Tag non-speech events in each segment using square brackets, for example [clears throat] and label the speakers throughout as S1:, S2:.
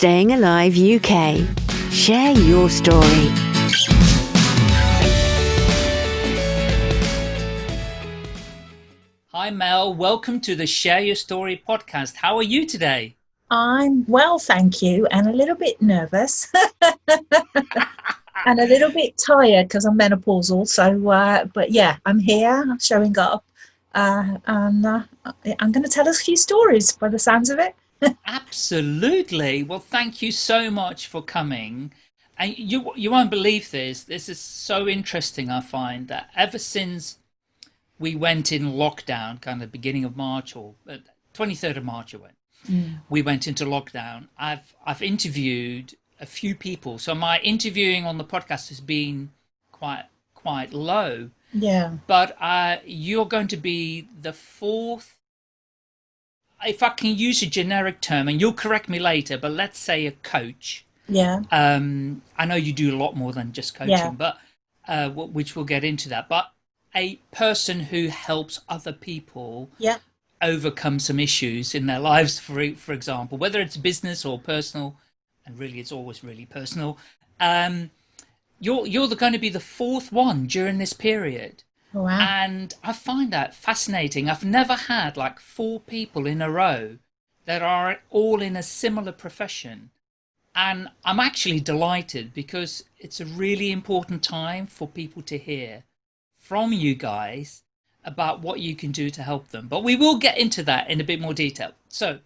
S1: Staying Alive UK. Share your story.
S2: Hi, Mel. Welcome to the Share Your Story podcast. How are you today?
S3: I'm well, thank you, and a little bit nervous. [laughs] and a little bit tired because I'm menopausal. So, uh, but yeah, I'm here showing up, uh, and uh, I'm going to tell us a few stories by the sounds of it.
S2: Absolutely. Well, thank you so much for coming. And you you won't believe this. This is so interesting. I find that ever since we went in lockdown, kind of beginning of March or 23rd uh, of March, it went. Mm. We went into lockdown. I've I've interviewed a few people. So my interviewing on the podcast has been quite quite low.
S3: Yeah.
S2: But uh, you're going to be the fourth, if I can use a generic term, and you'll correct me later, but let's say a coach.
S3: Yeah.
S2: Um, I know you do a lot more than just coaching, yeah. but uh, which we'll get into that. But a person who helps other people.
S3: Yeah.
S2: Overcome some issues in their lives, for for example, whether it's business or personal, and really it's always really personal. Um, you're you're going to be the fourth one during this period.
S3: Oh, wow.
S2: And I find that fascinating. I've never had like four people in a row that are all in a similar profession. And I'm actually delighted because it's a really important time for people to hear from you guys about what you can do to help them. But we will get into that in a bit more detail. So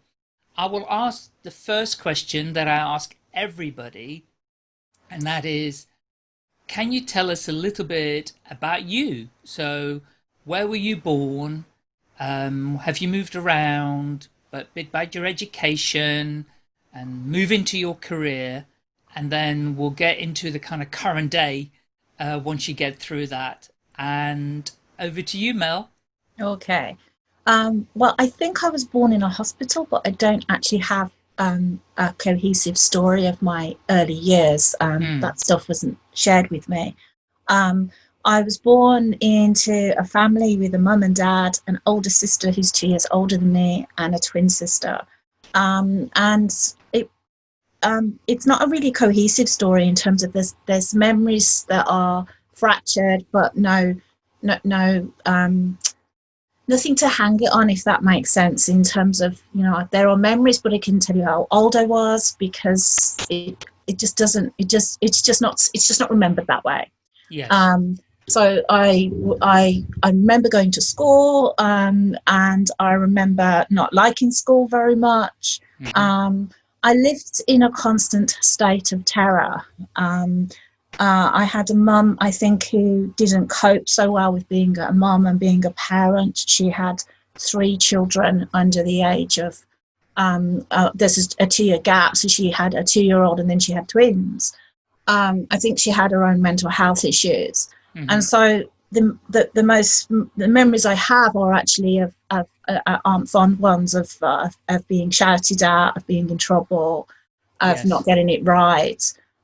S2: I will ask the first question that I ask everybody, and that is, can you tell us a little bit about you? So where were you born? Um, have you moved around? But bit about your education and move into your career. And then we'll get into the kind of current day uh, once you get through that. And over to you, Mel.
S3: Okay. Um, well, I think I was born in a hospital, but I don't actually have um, a cohesive story of my early years. Um, mm. That stuff wasn't shared with me. Um, I was born into a family with a mum and dad, an older sister who's two years older than me, and a twin sister. Um, and it um, it's not a really cohesive story in terms of there's there's memories that are fractured, but no no no um, nothing to hang it on if that makes sense in terms of you know there are memories but i can tell you how old i was because it it just doesn't it just it's just not it's just not remembered that way.
S2: Yeah
S3: um so i i i remember going to school um and i remember not liking school very much. Mm-hmm. um i lived in a constant state of terror. Um uh, I had a mum, I think, who didn't cope so well with being a mum and being a parent. She had three children under the age of, um, uh, there's a two year gap, so she had a two year old and then she had twins. Um, I think she had her own mental health issues. Mm-hmm. And so the, the, the most, the memories I have are actually of, of uh, uh aren't fond ones of, uh, of being shouted at, of being in trouble, of yes. not getting it right.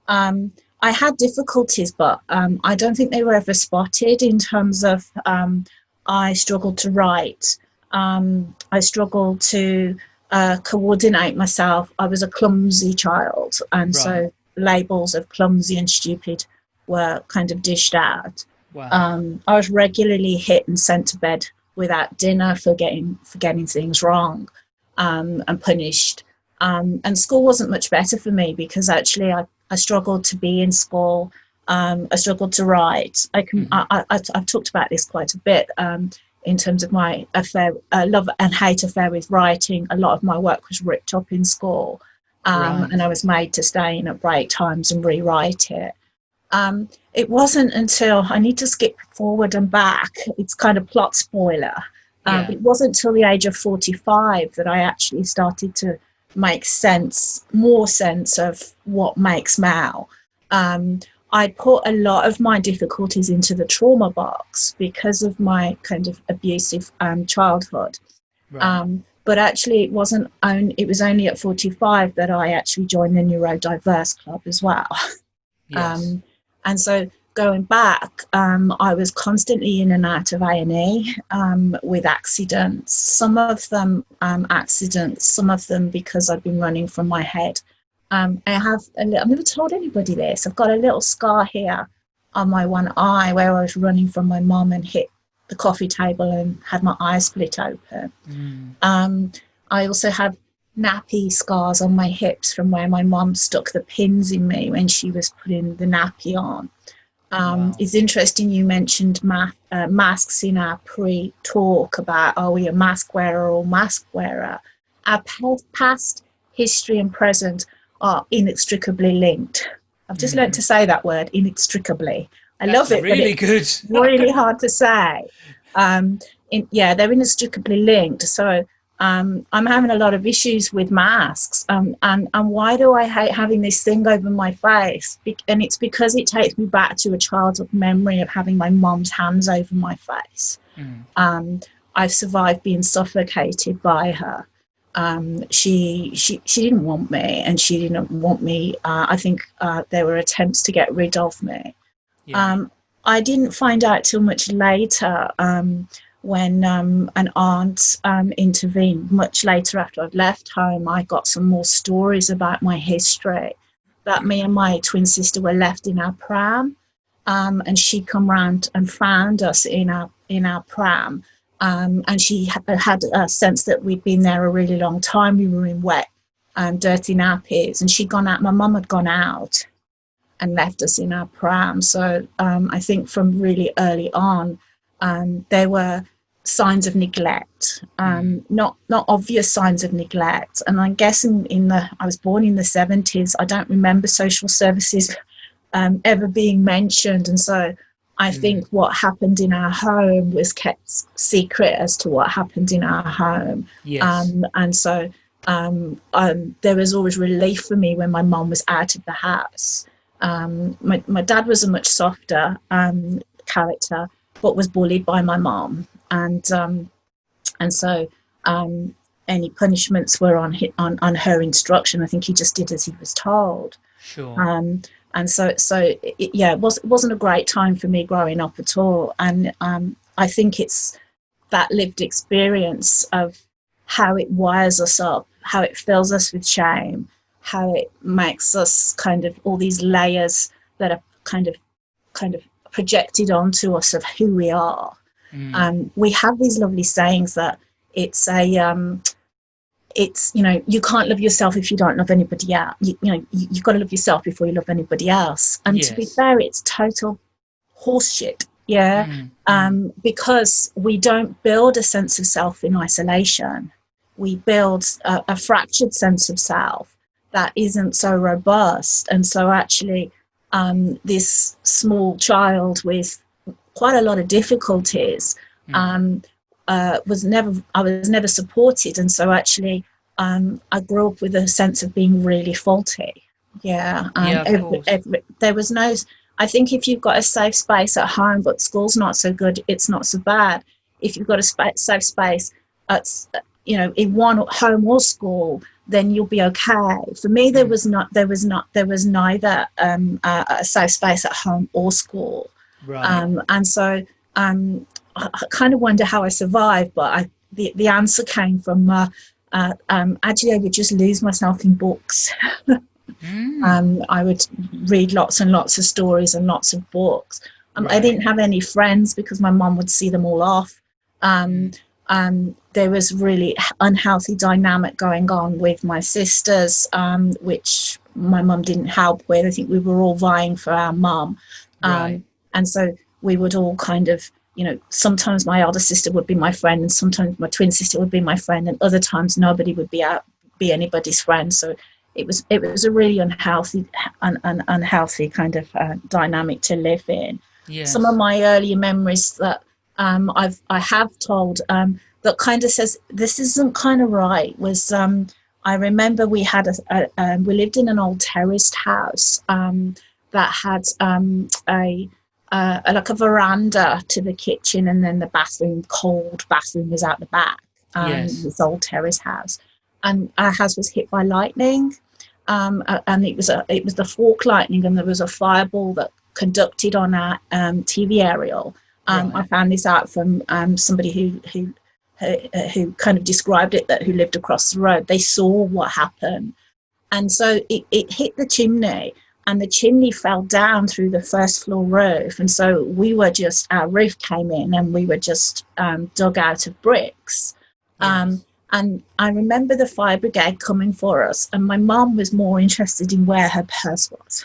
S3: Um, I had difficulties, but um, I don't think they were ever spotted in terms of um, I struggled to write. Um, I struggled to uh, coordinate myself. I was a clumsy child, and right. so labels of clumsy and stupid were kind of dished out. Wow. Um, I was regularly hit and sent to bed without dinner for getting for getting things wrong, um, and punished. Um, and school wasn't much better for me because actually I I struggled to be in school. Um, I struggled to write. I can. Mm. I, I, have talked about this quite a bit um, in terms of my affair, uh, love and hate affair with writing. A lot of my work was ripped up in school, um, right. and I was made to stay in at break times and rewrite it. Um, it wasn't until I need to skip forward and back. It's kind of plot spoiler. Um, yeah. It wasn't until the age of forty-five that I actually started to make sense, more sense of what makes Mal. Um, I put a lot of my difficulties into the trauma box because of my kind of abusive um, childhood. Right. Um, but actually, it wasn't. Only, it was only at forty-five that I actually joined the neurodiverse club as well. [laughs] Yes. Um, and so going back, um, I was constantly in and out of A&E um, with accidents. Some of them um, accidents, some of them because I'd been running from my head um, I have a little, I've never told anybody this. I've got a little scar here on my one eye where I was running from my mum and hit the coffee table and had my eye split open. Mm. Um, I also have nappy scars on my hips from where my mum stuck the pins in me when she was putting the nappy on. Um, wow. It's interesting you mentioned ma uh, masks in our pre-talk about are we a mask wearer or mask wearer. Our past, history and present are inextricably linked. I've just mm. learned to say that word inextricably. I
S2: That's
S3: love it.
S2: Really good.
S3: really hard to say. Um, in, yeah, they're inextricably linked. So um, I'm having a lot of issues with masks. Um, and, and why do I hate having this thing over my face? Be and it's because it takes me back to a childhood memory of having my mom's hands over my face. Mm. Um, I've survived being suffocated by her. Um, she, she, she didn't want me and she didn't want me. Uh, I think uh, there were attempts to get rid of me. Yeah. Um, I didn't find out till much later um, when um, an aunt um, intervened much later after I'd left home. I got some more stories about my history that me and my twin sister were left in our pram um, and she come round and found us in our in our pram um, and she had a sense that we'd been there a really long time. We were in wet and dirty nappies and she'd gone out, my mum had gone out and left us in our pram. So um, I think from really early on, um, there were signs of neglect, um, mm. not not obvious signs of neglect. And I guess in, in the I was born in the seventies. I don't remember social services um, ever being mentioned, and so I mm. think what happened in our home was kept secret as to what happened in our home.
S2: Yes.
S3: Um, and so um, um, there was always relief for me when my mom was out of the house. Um, my, my dad was a much softer um, character, but was bullied by my mom, and um, and so um, any punishments were on, on on her instruction. I think he just did as he was told.
S2: Sure.
S3: Um, and so so it, yeah, it was it wasn't a great time for me growing up at all. And um, I think it's that lived experience of how it wires us up, how it fills us with shame, how it makes us kind of all these layers that are kind of kind of projected onto us of who we are. Mm. Um, we have these lovely sayings that it's a um, it's you know you can't love yourself if you don't love anybody else. You, you know you, have got to love yourself before you love anybody else. And yes. to be fair, it's total horseshit. Yeah, mm. um, because we don't build a sense of self in isolation. We build a, a fractured sense of self that isn't so robust. And so actually, um, this small child with quite a lot of difficulties mm. um, uh, was never I was never supported, and so actually um, I grew up with a sense of being really faulty. Yeah,
S2: um, yeah every,
S3: every, there was no. I think if you've got a safe space at home, but school's not so good, it's not so bad. If you've got a spa- safe space at you know in one home or school, then you'll be okay. For me, there mm. was not, there was not, there was neither um, a, a safe space at home or school.
S2: Right.
S3: Um, and so um, I, I kind of wonder how I survived, but I, the, the answer came from uh, uh, um, actually I would just lose myself in books. mm. [laughs] um, I would read lots and lots of stories and lots of books. Um, right. I didn't have any friends because my mom would see them all off. Um, um, there was really unhealthy dynamic going on with my sisters, um, which my mum didn't help with. I think we were all vying for our mum. Um, right. And so we would all kind of, you know, sometimes my older sister would be my friend and sometimes my twin sister would be my friend and other times nobody would be out, be anybody's friend. So it was, it was a really unhealthy, un, un, unhealthy kind of uh, dynamic to live in.
S2: Yes.
S3: Some of my earlier memories that um, I've I have told um, that kind of says this isn't kind of right was um, I remember we had a, a um, we lived in an old terraced house um, that had um, a, a, like a veranda to the kitchen and then the bathroom cold bathroom was out the back
S2: yes.
S3: this old terrace house and our house was hit by lightning um, and it was a it was the fork lightning and there was a fireball that conducted on our um, TV aerial um, right. I found this out from um, somebody who, who who, who kind of described it that who lived across the road. They saw what happened, and so it, it hit the chimney and the chimney fell down through the first floor roof and so we were just our roof came in and we were just um, dug out of bricks um,
S2: Yes.
S3: and i remember the fire brigade coming for us and my mum was more interested in where her purse was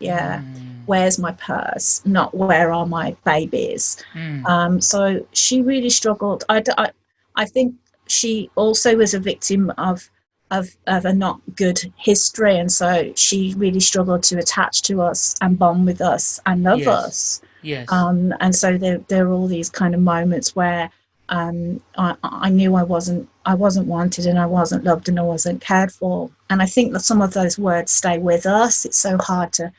S3: yeah
S2: Mm,
S3: where's my purse not where are my babies
S2: mm,
S3: um, so she really struggled. I, I, I think she also was a victim of, of, of a not good history. And so she really struggled to attach to us and bond with us and love
S2: Yes.
S3: us.
S2: yes.
S3: Um, and so there, there are all these kind of moments where um, I, I knew I wasn't, I wasn't wanted and I wasn't loved and I wasn't cared for. And I think that some of those words stay with us. It's so hard to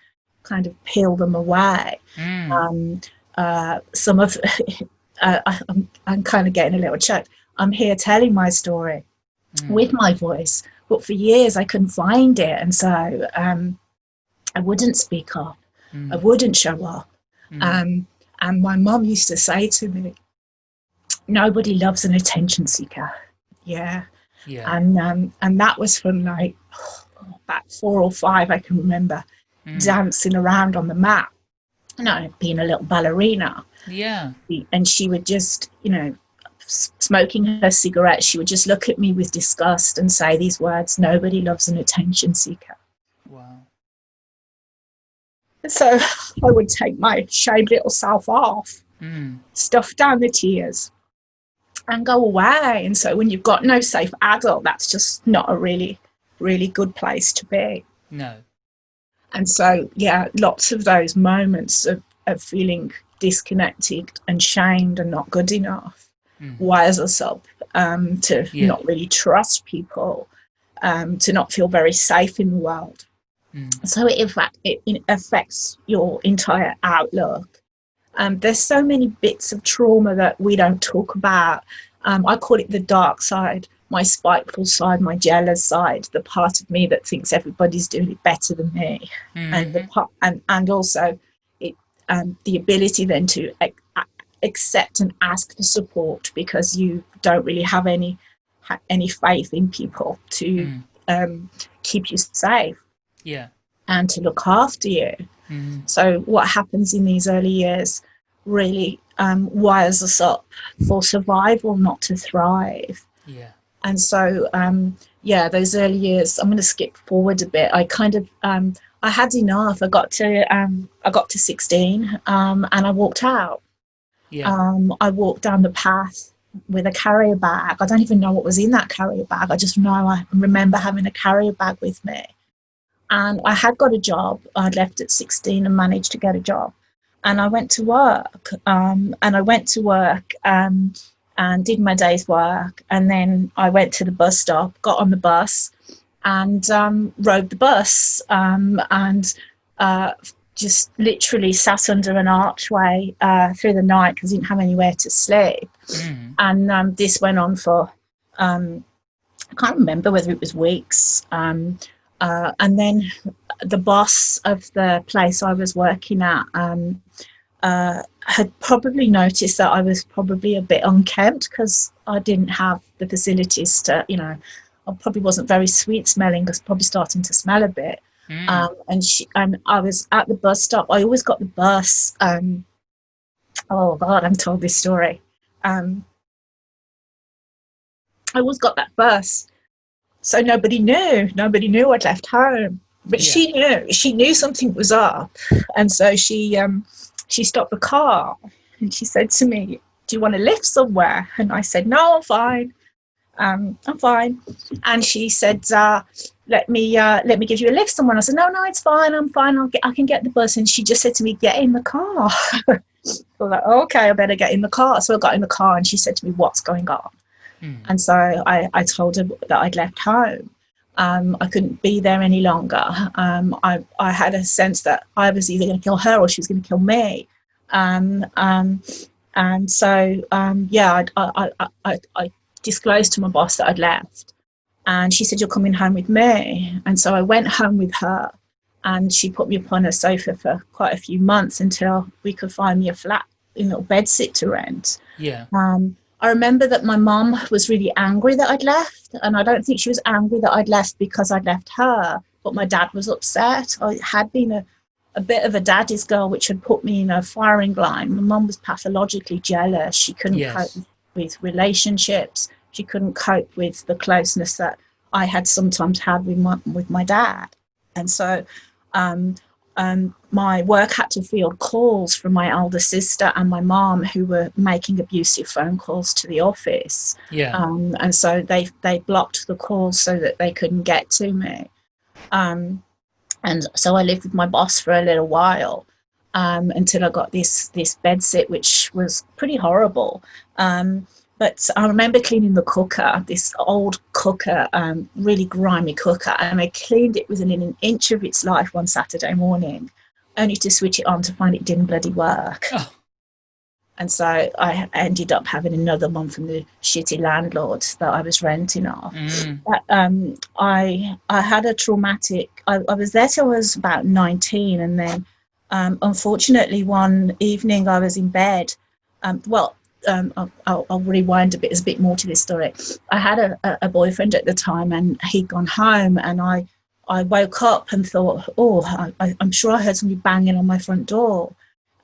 S3: kind of peel them away
S2: Mm,
S3: um, uh, some of [laughs] uh, I- I'm, I'm kind of getting a little choked. I'm here telling my story
S2: mm,
S3: with my voice, but for years I couldn't find it, and so um, I wouldn't speak up.
S2: mm,
S3: I wouldn't show up.
S2: mm.
S3: Um, and my mum used to say to me, "Nobody loves an attention seeker." Yeah,
S2: yeah.
S3: and um, and that was from like [sighs] about four or five I can remember
S2: mm,
S3: dancing around on the mat. You know, being a little ballerina.
S2: yeah.
S3: and she would just you know smoking her cigarette she would just look at me with disgust and say these words nobody loves an attention seeker
S2: Wow.
S3: so [laughs] i would take my shaved little self off
S2: Mm,
S3: stuff down the tears and go away and so when you've got no safe adult that's just not a really really good place to be
S2: no.
S3: And so yeah lots of those moments of, of feeling disconnected and shamed and not good enough
S2: Mm,
S3: wires us up um, to
S2: Yeah.
S3: not really trust people, um, to not feel very safe in the world.
S2: mm,
S3: So it, in fact, it, it affects your entire outlook. Um, there's so many bits of trauma that we don't talk about. Um, I call it the dark side, my spiteful side, my jealous side, the part of me that thinks everybody's doing it better than me and the
S2: mhm,
S3: part, and and also it um, the ability then to ac- accept and ask for support because you don't really have any ha- any faith in people to
S2: mm,
S3: um, keep you safe
S2: yeah.
S3: and to look after you.
S2: Mm,
S3: So what happens in these early years really um, wires us up for survival, not to thrive
S2: yeah.
S3: And so um, yeah those early years i'm going to skip forward a bit. I kind of um, i had enough. I got to um, i got to 16 um, and i walked out.
S2: Yeah.
S3: um, i walked down the path with a carrier bag. I don't even know what was in that carrier bag. I just know i remember having a carrier bag with me. And i had got a job. I'd left at 16 and managed to get a job. And i went to work um, and i went to work um, and did my day's work. And then I went to the bus stop, got on the bus, and um, rode the bus um, and uh, just literally sat under an archway uh, through the night because I didn't have anywhere to sleep.
S2: Mm,
S3: And um, this went on for, um, I can't remember whether it was weeks. Um, uh, and then the boss of the place I was working at um, uh, had probably noticed that I was probably a bit unkempt because I didn't have the facilities to, you know, I probably wasn't very sweet smelling. I was probably starting to smell a bit.
S2: mm,
S3: Um, and she and I was at the bus stop. I always got the bus. Um, oh God, I'm told this story. Um, I always got that bus, so nobody knew. Nobody knew I'd left home. But
S2: Yeah.
S3: she knew. She knew something was up, and so she um, she stopped the car and she said to me, "Do you want to lift somewhere?" And I said, "No, I'm fine. Um, I'm fine." And she said, uh, "Let me uh, let me give you a lift somewhere." And I said, "No, no, it's fine. I'm fine. I'll get. I can get the bus." And she just said to me, "Get in the car." [laughs] I was like, "Okay, I better get in the car." So I got in the car, and she said to me, "What's going on?"
S2: mm,
S3: And so I, I told her that I'd left home. Um, I couldn't be there any longer. Um, I, I had a sense that I was either going to kill her or she was going to kill me. Um, um, and so, um, yeah, I, I, I, disclosed to my boss that I'd left. And she said, You're coming home with me. And so I went home with her. And she put me upon a sofa for quite a few months until we could find me a flat, a little bed sit to rent
S2: yeah.
S3: um, I remember that my mum was really angry that I'd left, and I don't think she was angry that I'd left because I'd left her, but my dad was upset. I had been a, a bit of a daddy's girl, which had put me in a firing line. My mum was pathologically jealous. She couldn't
S2: Yes.
S3: cope with relationships. She couldn't cope with the closeness that I had sometimes had with my with my dad, and so um, um, my work had to field calls from my older sister and my mom who were making abusive phone calls to the office.
S2: Yeah.
S3: Um, and so they they blocked the calls so that they couldn't get to me. Um, and so I lived with my boss for a little while um, until I got this this bed sit, which was pretty horrible. But I remember cleaning the cooker, this old cooker, um, really grimy cooker, and I cleaned it within an inch of its life one Saturday morning, only to switch it on to find it didn't bloody work.
S2: Oh.
S3: And so I ended up having another one from the shitty landlord that I was renting off.
S2: Mm.
S3: But, um, I I had a traumatic. I, I was there till I was about nineteen, and then um, unfortunately one evening I was in bed. Um, well, um, I'll, I'll, rewind a bit. A bit more to this story. I had a, a, boyfriend at the time, and he'd gone home, and I I woke up and thought, oh, I, I'm sure I heard somebody banging on my front door.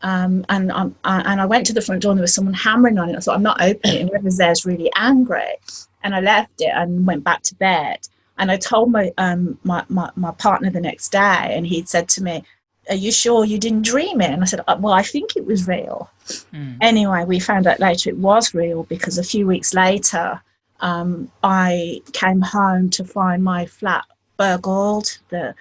S3: Um, and I, and I went to the front door and there was someone hammering on it. I thought I'm not opening it. Whoever's there's really angry, and I left it and went back to bed. And I told my um my, my, my partner the next day, and he'd said to me, "Are you sure you didn't dream it?" And I said, "Uh, "Well, I think it was real."
S2: Mm.
S3: Anyway, we found out later it was real because a few weeks later, um, I came home to find my flat burgled. The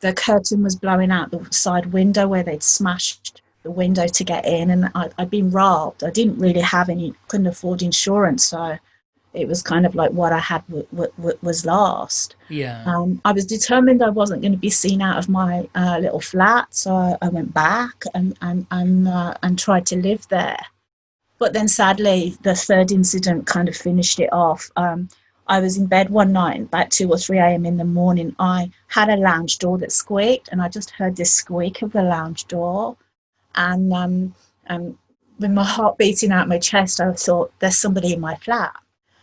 S3: the curtain was blowing out the side window where they'd smashed the window to get in, and I, I'd been robbed. I didn't really have any, couldn't afford insurance, so it was kind of like what I had w- w- w- was lost.
S2: Yeah.
S3: Um, I was determined I wasn't going to be seen out of my uh, little flat, so I, I went back and and and, uh, and tried to live there. But then, sadly, the third incident kind of finished it off. Um, I was in bed one night, about two or three a.m. in the morning. I had a lounge door that squeaked, and I just heard this squeak of the lounge door, and um, and with my heart beating out my chest, I thought, "There's somebody in my flat."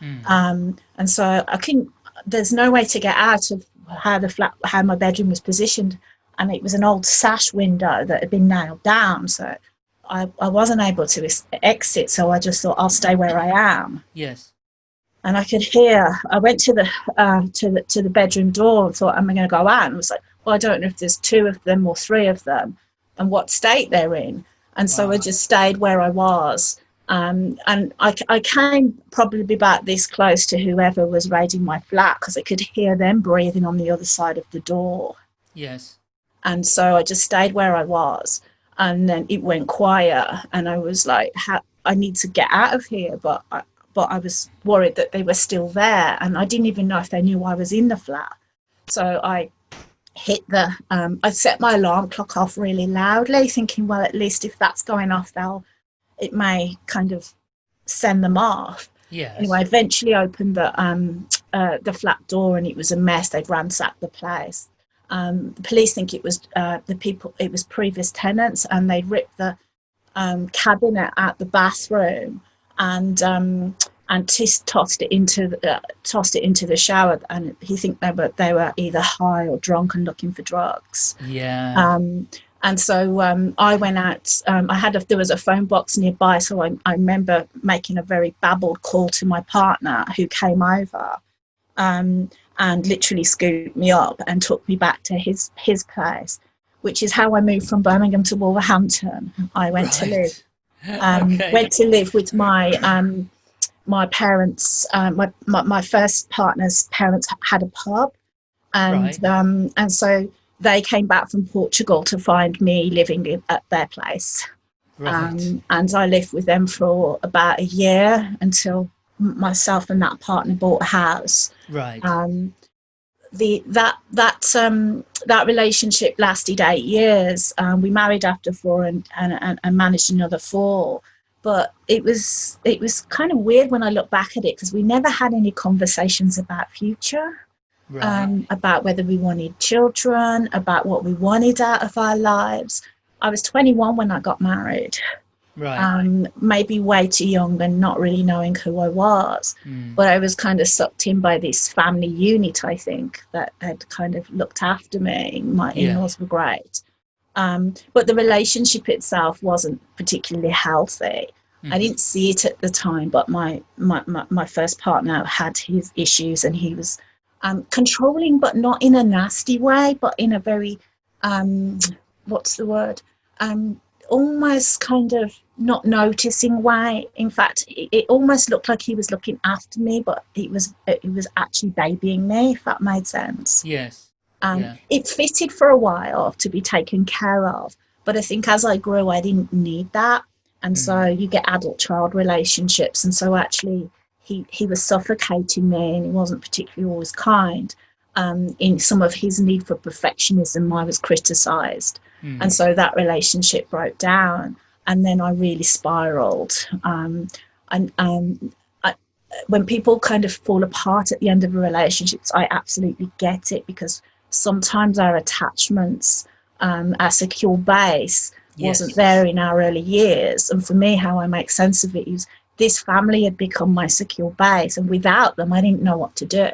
S2: Mm.
S3: um, and so I couldn't. There's no way to get out of how the flat, how my bedroom was positioned, and it was an old sash window that had been nailed down. So I, I wasn't able to exit. So I just thought I'll stay where I am.
S2: yes.
S3: And I could hear. I went to the uh, to the to the bedroom door and thought, "Am I going to go out?" And I was like, "Well, I don't know if there's two of them or three of them, and what state they're in." And so I just stayed where I was. Um, and I, I came probably about this close to whoever was raiding my flat because I could hear them breathing on the other side of the door.
S2: Yes.
S3: And so I just stayed where I was. And then it went quiet, and I was like, I need to get out of here. But I, but I was worried that they were still there, and I didn't even know if they knew I was in the flat. So I hit the, um, I set my alarm clock off really loudly, thinking, well, at least if that's going off, they'll, it may kind of send them off.
S2: Yeah.
S3: Anyway, I eventually opened the um, uh, the flat door, and it was a mess. They'd ransacked the place. Um, the police think it was uh, the people. It was previous tenants, and they'd ripped the um, cabinet out the bathroom and um, and tis- tossed it into the, uh, tossed it into the shower. And he think they were they were either high or drunk and looking for drugs.
S2: Yeah.
S3: Um, and so um, I went out. Um, I had a, there was a phone box nearby, so I, I remember making a very babbled call to my partner, who came over, um, and literally scooped me up and took me back to his his place, which is how I moved from Birmingham to Wolverhampton. I went to live [laughs] um,
S2: okay.
S3: went to live with my um, my parents. Um, my, my my first partner's parents had a pub, and
S2: Right.
S3: um, and so they came back from Portugal to find me living in, at their place,
S2: right.
S3: um, and I lived with them for about a year until myself and that partner bought a house
S2: right.
S3: um, the that that um, that relationship lasted eight years. Um, we married after four and, and, and, and managed another four. But it was it was kind of weird when I look back at it because we never had any conversations about future,
S2: right.
S3: um, about whether we wanted children, about what we wanted out of our lives. I was 21 when I got married.
S2: Right.
S3: um, maybe way too young and not really knowing who I was.
S2: Mm.
S3: But I was kind of sucked in by this family unit, I think, that had kind of looked after me. My in laws were great. Um, but the relationship itself wasn't particularly healthy. I
S2: Mhm.
S3: didn't see it at the time, but my, my, my, my first partner had his issues and he was um, controlling, but not in a nasty way, but in a very, um, what's the word? Um, almost kind of not noticing way. In fact, it, it almost looked like he was looking after me, but it was it was actually babying me. If that made sense.
S2: Yes.
S3: Um,
S2: Yeah.
S3: It fitted for a while to be taken care of, but I think as I grew, I didn't need that, and so you get adult-child relationships, and so actually he he was suffocating me, and he wasn't particularly always kind. Um, in some of his need for perfectionism, I was criticised,
S2: Mm.
S3: and so that relationship broke down, and then I really spiraled. Um, and um, I, when people kind of fall apart at the end of a relationship, I absolutely get it because sometimes our attachments, um, our secure base, wasn't there in our early years. And for me, how I make sense of it is this family had become my secure base, and without them, I didn't know what to do,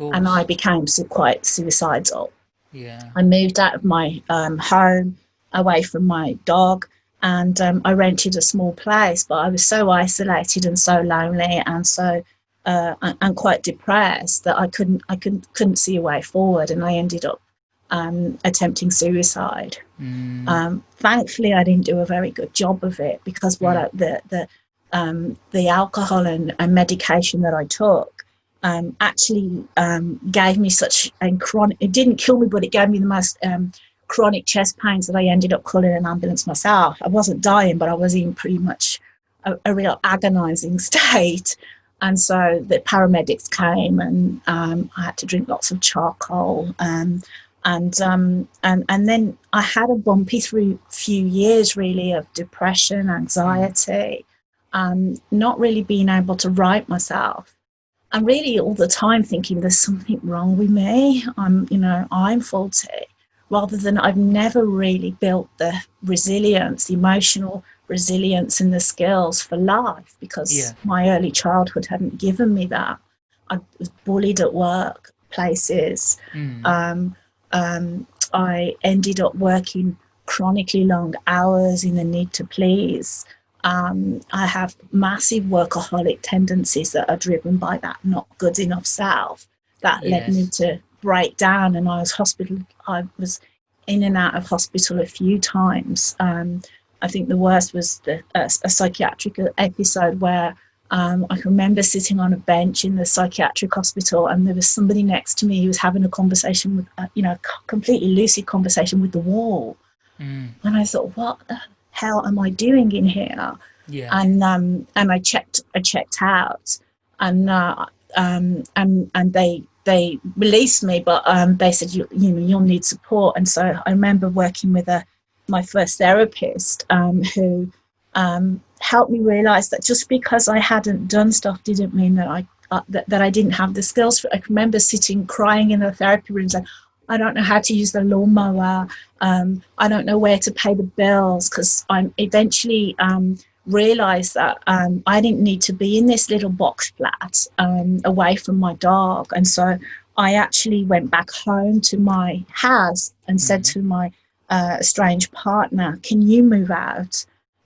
S3: and I became quite suicidal.
S2: Yeah.
S3: I moved out of my um, home, away from my dog, and um, I rented a small place. But I was so isolated and so lonely, and so uh, and, quite depressed that I couldn't I couldn't couldn't see a way forward, and I ended up um, attempting suicide.
S2: Mm.
S3: Um, thankfully, I didn't do a very good job of it because what I, the the um, the alcohol and, and medication that I took um, actually um, gave me such a chronic. It didn't kill me, but it gave me the most um, chronic chest pains that I ended up calling an ambulance myself. I wasn't dying, but I was in pretty much a, a real agonising [laughs] state. And so the paramedics came, and um, I had to drink lots of charcoal. Um, and um, and and then I had a bumpy through few years really of depression, anxiety, um, not really being able to write myself, I'm really all the time thinking there's something wrong with me. I'm you know I'm faulty, rather than I've never really built the resilience, the emotional resilience, and the skills for life because
S2: Yeah.
S3: my early childhood hadn't given me that. I was bullied at work places
S2: Mm.
S3: um, um, I ended up working chronically long hours in the need to please. Um, I have massive workaholic tendencies that are driven by that not good enough self. That led me to break down, and I was hospital. I was in and out of hospital a few times. Um, I think the worst was the, a, a psychiatric episode where um, I can remember sitting on a bench in the psychiatric hospital, and there was somebody next to me who was having a conversation with, uh, you know, completely lucid conversation with the wall.
S2: Mm.
S3: And I thought, what the hell am I doing in here?
S2: Yeah.
S3: And um, and I checked, I checked out, and uh, um, and and they they released me, but um, they said you you know you'll need support. And so I remember working with a my first therapist um, who um, helped me realize that just because I hadn't done stuff didn't mean that I uh, that, that I didn't have the skills. For, I remember sitting crying in the therapy room saying, I don't know how to use the lawnmower. Um, I don't know where to pay the bills because I'm eventually um, realized that um, I didn't need to be in this little box flat um, away from my dog. And so I actually went back home to my house and said to my uh, estranged partner, Can you move out?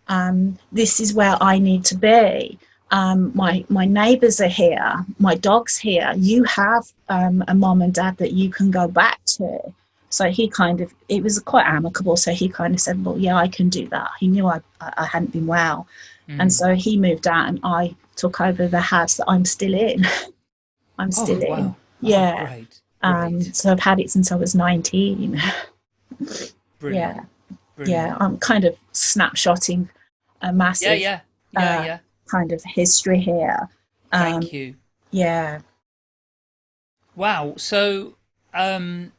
S3: Um, this is where I need to be. Um, my my neighbours are here. My dog's here. You have um, a mom and dad that you can go back to. So he kind of it was quite amicable. So he kind of said, "Well, yeah, I can do that." He knew I I hadn't been well,
S2: Mm.
S3: and so he moved out, and I took over the house that I'm still in. [laughs] I'm
S2: oh,
S3: still in.
S2: wow. Oh,
S3: Yeah.
S2: great.
S3: Um,
S2: Great.
S3: so I've had it since I was 19. [laughs]
S2: Brilliant.
S3: yeah,
S2: Brilliant.
S3: yeah. I'm kind of snapshotting a massive
S2: Yeah, yeah. Yeah,
S3: uh,
S2: yeah.
S3: kind of history here. Um,
S2: Thank you.
S3: yeah.
S2: Wow. So, um,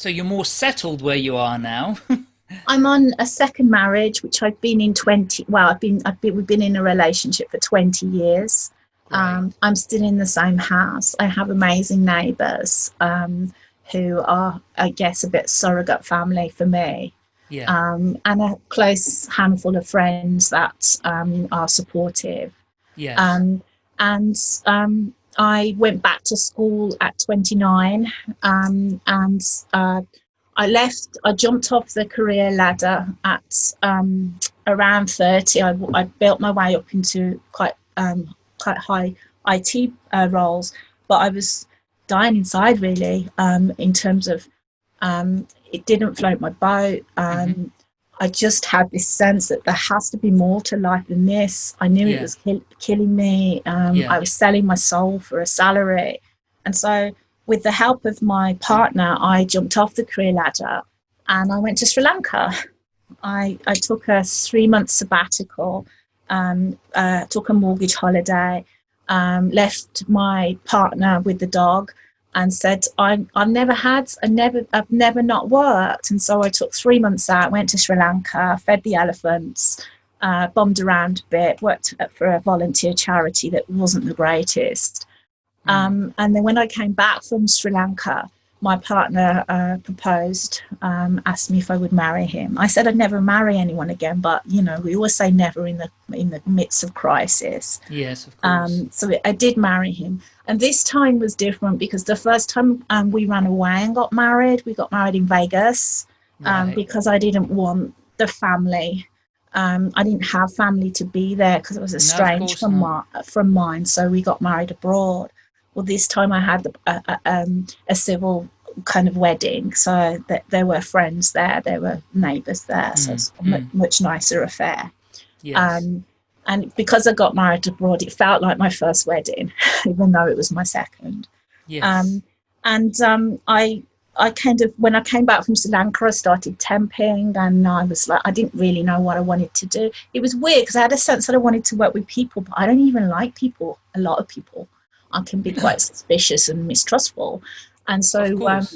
S2: so you're more settled where you are now. [laughs]
S3: I'm on a second marriage, which I've been in 20. Well, I've been, I've been, we've been in a relationship for 20 years. Um, I'm still in the same house. I have amazing neighbours um, who are, I guess, a bit surrogate family for me.
S2: Yeah.
S3: um, and a close handful of friends that um, are supportive.
S2: yes.
S3: Um, and um, I went back to school at 29, um, and uh, I left. I jumped off the career ladder at um, around 30. I, I built my way up into quite um, quite high IT uh, roles, but I was dying inside really um, in terms of um, it didn't float my boat. Um,
S2: Mhm.
S3: I just had this sense that there has to be more to life than this. I knew
S2: Yeah.
S3: it was kill- killing me. Um,
S2: Yeah.
S3: I was selling my soul for a salary. And so, with the help of my partner, I jumped off the career ladder and I went to Sri Lanka. I, I took a three month sabbatical, um, uh, took a mortgage holiday, um, left my partner with the dog, and said, I, I've never had, I never, I've never not worked. And so I took three months out, went to Sri Lanka, fed the elephants, uh, bombed around a bit, worked for a volunteer charity that wasn't the greatest.
S2: Mm.
S3: Um, and then when I came back from Sri Lanka, my partner uh, proposed, um, asked me if I would marry him. I said I'd never marry anyone again, but you know we always say never in the in the midst of crisis.
S2: yes, of course.
S3: Um, so I did marry him, and this time was different because the first time um, we ran away and got married, we got married in Vegas um,
S2: right.
S3: because I didn't want the family. Um, I didn't have family to be there because it was estranged
S2: course
S3: from my, from mine. So we got married abroad. Well, this time I had a, a, um, a civil kind of wedding, so that there were friends there, there were neighbours there, so
S2: Mm,
S3: it's a
S2: mm.
S3: much nicer affair.
S2: yes.
S3: Um, and because I got married abroad, it felt like my first wedding, [laughs] even though it was my second.
S2: yes.
S3: Um, and um, I, I kind of when I came back from Sri Lanka, I started temping, and I was like, I didn't really know what I wanted to do. It was weird because I had a sense that I wanted to work with people, but I don't even like people. A lot of people, I can be quite [laughs] suspicious and mistrustful, and so um,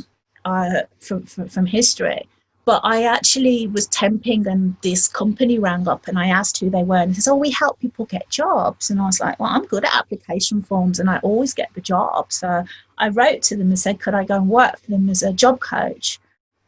S3: uh, from, from from history. But I actually was temping, and this company rang up, and I asked who they were, and he says, "Oh, we help people get jobs." And I was like, "Well, I'm good at application forms, and I always get the job." So I wrote to them and said, "Could I go and work for them as a job coach?"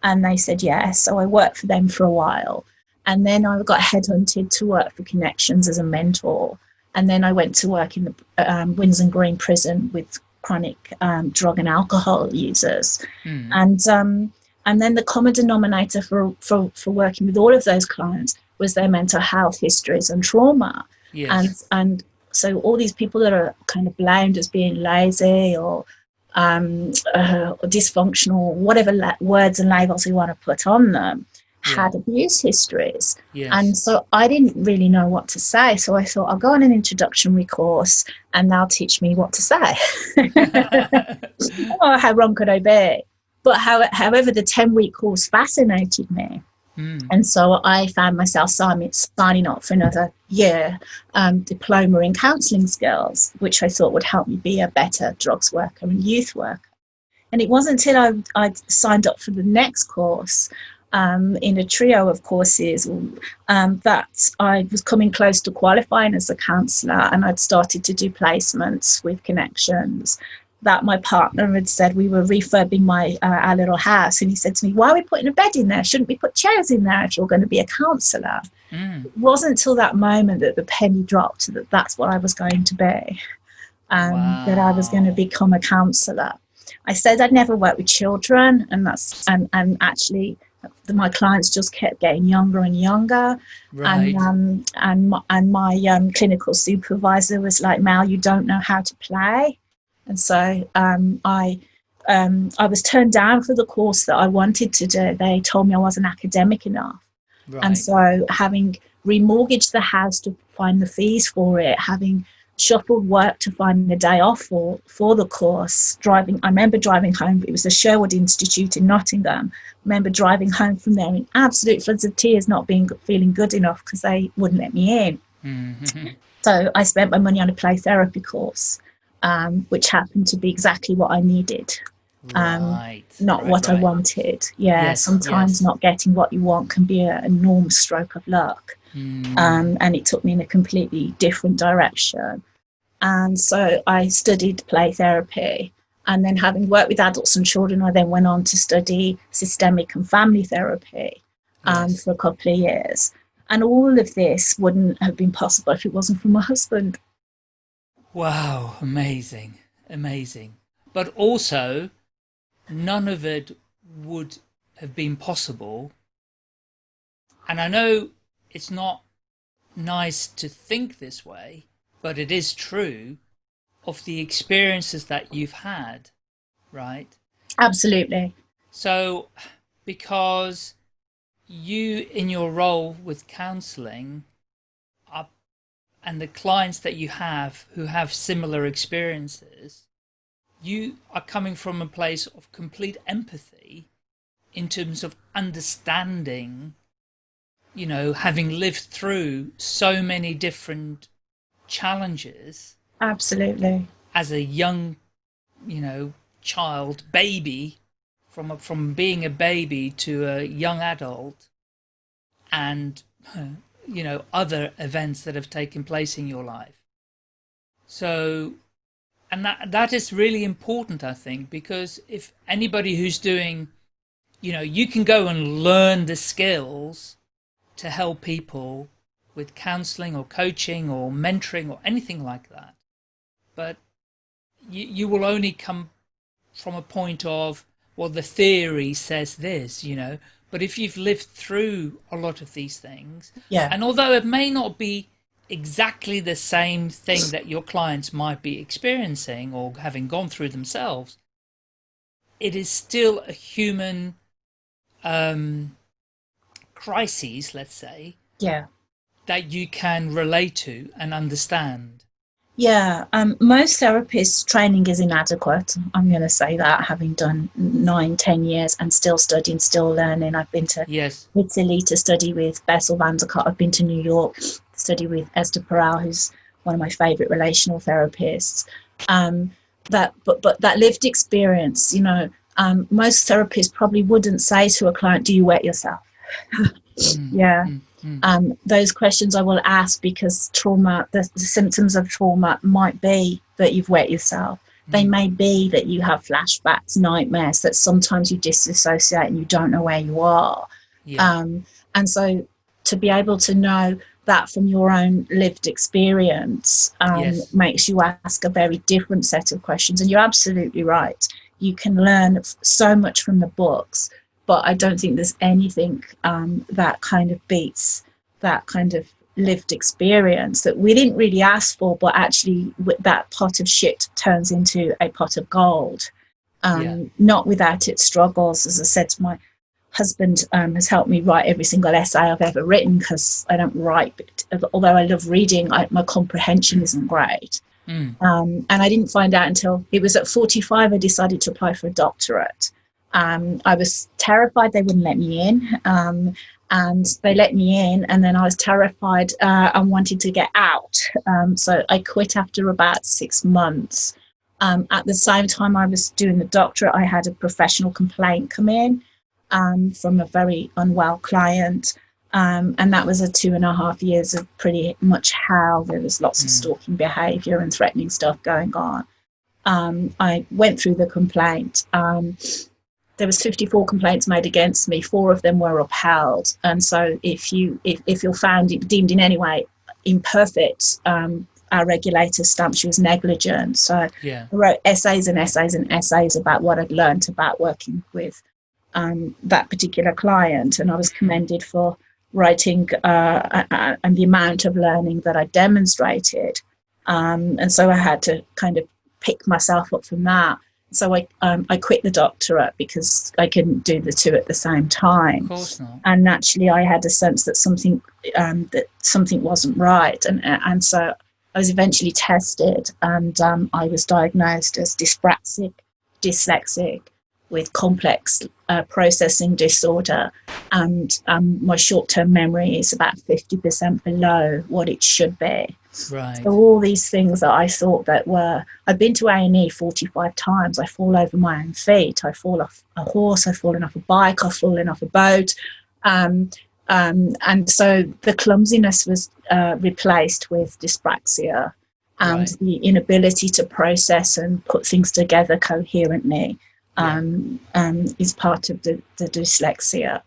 S3: And they said yes. So I worked for them for a while, and then I got headhunted to work for Connections as a mentor, and then I went to work in the um, Winson Green prison with chronic um, drug and alcohol users
S2: Mm.
S3: and um, and then the common denominator for, for for working with all of those clients was their mental health histories and trauma
S2: yes.
S3: and and so all these people that are kind of blamed as being lazy or um, uh, or dysfunctional whatever la- words and labels we want to put on them had abuse histories
S2: yes.
S3: and so I didn't really know what to say. So I thought I'll go on an introductory course and they'll teach me what to say. [laughs] [laughs] oh, how wrong could I be? But how, however, the 10 week course fascinated me.
S2: Mm.
S3: And so I found myself signing, signing up for another year um, diploma in counselling skills, which I thought would help me be a better drugs worker and youth worker. And it wasn't until I, I signed up for the next course um, in a trio of courses um, that I was coming close to qualifying as a counsellor and I'd started to do placements with connections that my partner had said we were refurbing my uh, our little house. And he said to me why are we putting a bed in there? Shouldn't we put chairs in there if you're going to be a counsellor
S2: Mm.
S3: it wasn't until that moment that the penny dropped that that's what I was going to be um, that I was going to become a counsellor I said I'd never worked with children and that's and, and actually my clients just kept getting younger and younger.
S2: Right.
S3: and um, and my, and my um, clinical supervisor was like, "Mal, you don't know how to play," and so um, I um, I was turned down for the course that I wanted to do. They told me I wasn't academic enough,
S2: right.
S3: and so having remortgaged the house to find the fees for it, having shuffled work to find the day off for for the course, driving. I remember driving home. It was the Sherwood Institute in Nottingham. I remember driving home from there in absolute floods of tears, not being feeling good enough because they wouldn't let me in.
S2: Mhm.
S3: So I spent my money on a play therapy course, um, which happened to be exactly what I needed, Um,
S2: right.
S3: not
S2: right,
S3: what I wanted. Yeah,
S2: Yes,
S3: sometimes
S2: yes.
S3: not getting what you want can be an enormous stroke of luck.
S2: Mm.
S3: Um, and it took me in a completely different direction. And so I studied play therapy. And then, having worked with adults and children, I then went on to study systemic and family therapy. um,
S2: Yes.
S3: for a couple of years. And all of this wouldn't have been possible if it wasn't for my husband.
S2: Wow, amazing, amazing. But also, none of it would have been possible. And I know it's not nice to think this way, but it is true of the experiences that you've had, right?
S3: Absolutely.
S2: So, because you, in your role with counseling, and the clients that you have who have similar experiences, you are coming from a place of complete empathy in terms of understanding, you know, having lived through so many different challenges
S3: Absolutely.
S2: as a young, you know, child, baby, from a, from being a baby to a young adult, and you know other events that have taken place in your life. So, and that that is really important, I think, because if anybody who's doing, you know, you can go and learn the skills to help people with counseling or coaching or mentoring or anything like that but you, you will only come from a point of well the theory says this you know but if you've lived through a lot of these things
S3: Yeah.
S2: and although it may not be exactly the same thing that your clients might be experiencing or having gone through themselves it is still a human um crises let's say
S3: yeah.
S2: that you can relate to and understand
S3: Yeah, um, most therapists' training is inadequate. I'm going to say that, having done nine, ten years and still studying, still learning. I've been to
S2: yes
S3: Italy to study with Bessel van der Kolk. I've been to New York to study with Esther Perel, who's one of my favourite relational therapists. Um, that, but, but that lived experience, you know, um, most therapists probably wouldn't say to a client, "Do you wet yourself?" [laughs]
S2: Mm,
S3: Yeah
S2: mm, mm.
S3: um, those questions I will ask because trauma, the, the symptoms of trauma might be that you've wet yourself. They
S2: Mm.
S3: may be that you have flashbacks, nightmares, that sometimes you disassociate and you don't know where you are.
S2: yeah
S3: Um, and so to be able to know that from your own lived experience um,
S2: Yes.
S3: makes you ask a very different set of questions. And you're absolutely right. You can learn so much from the books, but I don't think there's anything um, that kind of beats that kind of lived experience that we didn't really ask for, but actually that pot of shit turns into a pot of gold. Um,
S2: Yeah.
S3: Not without its struggles. As I said to my husband, um, has helped me write every single essay I've ever written because I don't write, but although I love reading, I, my comprehension isn't great.
S2: Mm.
S3: Um, and I didn't find out until it was at 45 I decided to apply for a doctorate. Um, I was terrified they wouldn't let me in. Um, and they let me in, and then I was terrified uh, and wanted to get out. Um, so I quit after about six months. Um, at the same time, I was doing the doctorate, I had a professional complaint come in um, from a very unwell client. Um, and that was a two and a half years of pretty much hell. There was lots of
S2: Mm.
S3: stalking behaviour and threatening stuff going on. Um, I went through the complaint. Um, there was 54 complaints made against me. Four of them were upheld. And so, if you if, if you're found deemed in any way imperfect, um, our regulator stamps you as negligent. So
S2: yeah
S3: I wrote essays and essays and essays about what I'd learnt about working with um, that particular client, and I was commended for writing uh, and the amount of learning that I demonstrated. Um, and so I had to kind of pick myself up from that. So I um, I quit the doctorate because I couldn't do the two at the same time.
S2: of course not
S3: and naturally I had a sense that something um, that something wasn't right, and and so I was eventually tested, and um, I was diagnosed as dyspraxic, dyslexic, with complex uh, processing disorder, and um, my short-term memory is about fifty percent below what it should be.
S2: Right
S3: So all these things that I thought that were, I've been to A and E forty-five times. I fall over my own feet. I fall off a horse. I've fallen off a bike. I've fallen off a boat, um, um, and so the clumsiness was uh, replaced with dyspraxia, and
S2: Right.
S3: the inability to process and put things together coherently um, um, is part of the, the dyslexia.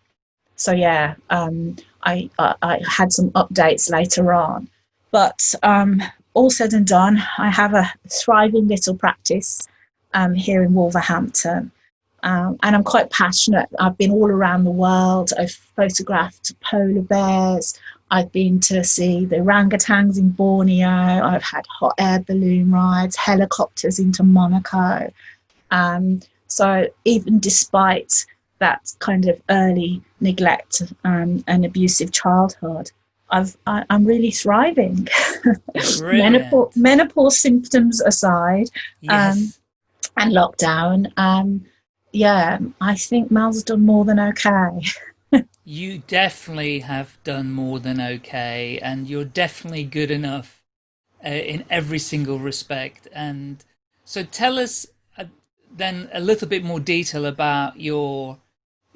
S3: so yeah, um, I, I, I had some updates later on, but um, all said and done, I have a thriving little practice um, here in Wolverhampton. Um, and I'm quite passionate. I've been all around the world. I've photographed polar bears. I've been to see the orangutans in Borneo. I've had hot air balloon rides, helicopters into Monaco. Um, so even despite that kind of early neglect um, and abusive childhood, I've, I, am really thriving. [laughs] menopause, menopause, symptoms aside, um, yes. and lockdown. Um, yeah, I think Mal's done more than okay. [laughs]
S2: you definitely have done more than okay, and you're definitely good enough uh, in every single respect. And so, tell us uh, then a little bit more detail about your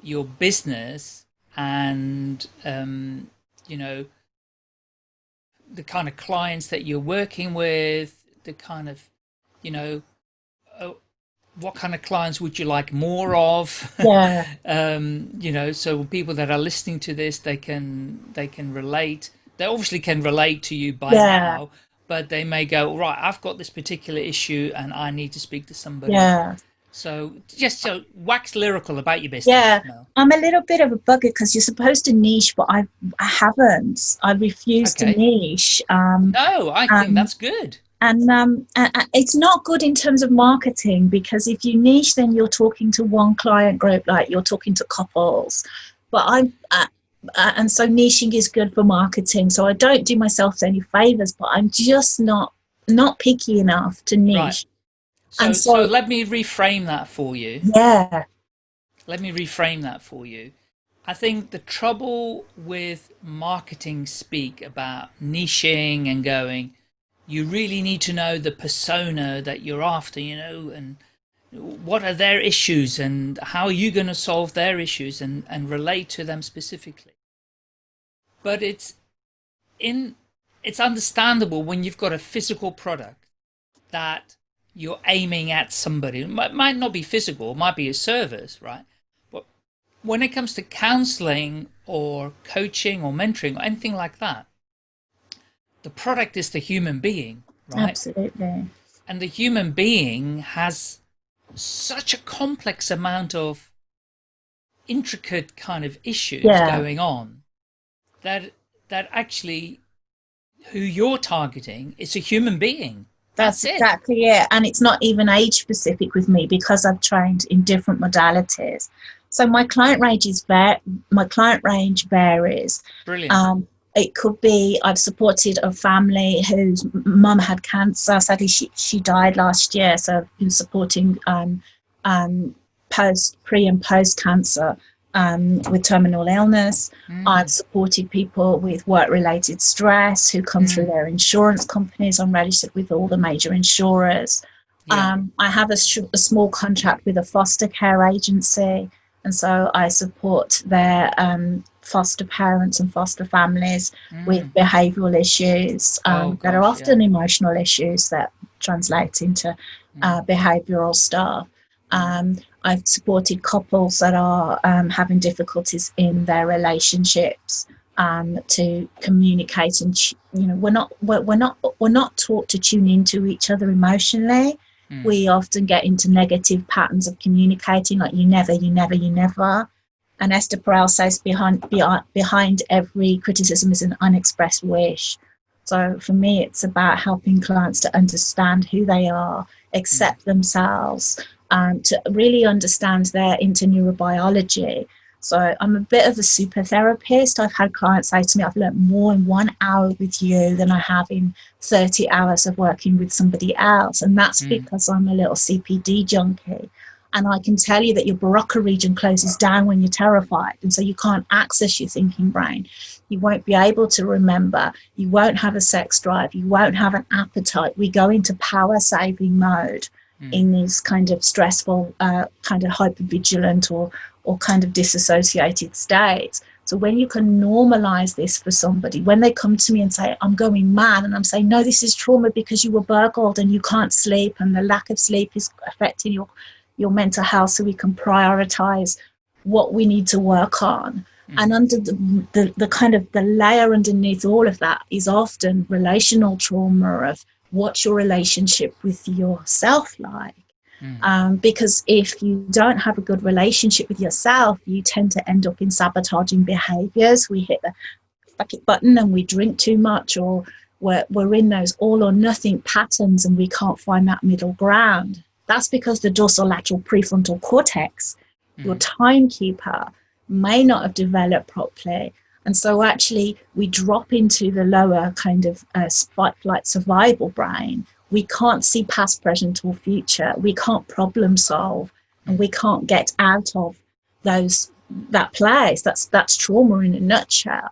S2: your business and um, you know the kind of clients that you're working with, the kind of you know uh, what kind of clients would you like more of? [laughs]
S3: Yeah.
S2: um, you know, so people that are listening to this, they can they can relate. They obviously can relate to you by yeah. now, but they may go right. I've got this particular issue, and I need to speak to somebody.
S3: Yeah.
S2: So just so wax lyrical about your business.
S3: Yeah, I'm a little bit of a bugger because you're supposed to niche, but I I haven't. I refuse okay. to niche. Um,
S2: no, I think um, that's good
S3: and um, it's not good in terms of marketing because if you niche then you're talking to one client group like you're talking to couples but i'm uh, uh, and so niching is good for marketing so i don't do myself any favors but i'm just not not picky enough to niche right.
S2: So, and so, so let me reframe that for you.
S3: Yeah.
S2: Let me reframe that for you. I think the trouble with marketing speak about niching and going, you really need to know the persona that you're after, you know, and what are their issues and how are you going to solve their issues and, and relate to them specifically. But it's in it's understandable when you've got a physical product that you're aiming at somebody. It might, might not be physical, it might be a service, right? But when it comes to counseling or coaching or mentoring or anything like that, the product is the human being, right?
S3: Absolutely.
S2: And the human being has such a complex amount of intricate kind of issues yeah. going on that that actually who you're targeting is a human being.
S3: That's, That's exactly it. And it's not even age specific with me because I've trained in different modalities. So my client range is var- my client range varies.
S2: Brilliant. Um,
S3: it could be I've supported a family whose mum had cancer. Sadly, she, she died last year. So I've been supporting um, um, post, pre and post cancer um, with terminal illness. Mm. I've supported people with work related stress who come mm. through their insurance companies. I'm registered with all the major insurers. Yeah. Um, I have a, a small contract with a foster care agency and so I support their um, foster parents and foster families mm. with behavioural issues um, oh, gosh, that are often yeah. emotional issues that translate into uh, mm. behavioural stuff. Um, I've supported couples that are um, having difficulties in their relationships um, to communicate and you know we're not we're, we're not we're not taught to tune into each other emotionally Mm. We often get into negative patterns of communicating, like you never, you never, you never. And Esther Perel says behind, behind every criticism is an unexpressed wish. So for me, it's about helping clients to understand who they are, accept mm. themselves, and to really understand their interneurobiology so I'm a bit of a super therapist. I've had clients say to me, I've learned more in one hour with you than I have in 30 hours of working with somebody else. And that's mm. because I'm a little CPD junkie. And I can tell you that your Broca region closes down when you're terrified. And so you can't access your thinking brain. You won't be able to remember. You won't have a sex drive. You won't have an appetite. We go into power saving mode mm. in these kind of stressful, uh, kind of hyper vigilant or, or kind of disassociated states. So when you can normalize this for somebody, when they come to me and say, I'm going mad, and I'm saying, no, this is trauma because you were burgled and you can't sleep, and the lack of sleep is affecting your, your mental health, so we can prioritize what we need to work on.
S2: Mm.
S3: And under the, the, the kind of the layer underneath all of that is often relational trauma of what's your relationship with yourself like.
S2: Mm.
S3: Um, because if you don't have a good relationship with yourself, you tend to end up in sabotaging behaviors. We hit the fuck it button and we drink too much, or we're, we're in those all or nothing patterns and we can't find that middle ground. That's because the dorsolateral prefrontal cortex, your
S2: Mm.
S3: timekeeper, may not have developed properly. And so, actually, we drop into the lower kind of uh, fight, flight, survival brain. We can't see past, present, or future. We can't problem solve, and we can't get out of those that place. That's that's trauma in a nutshell.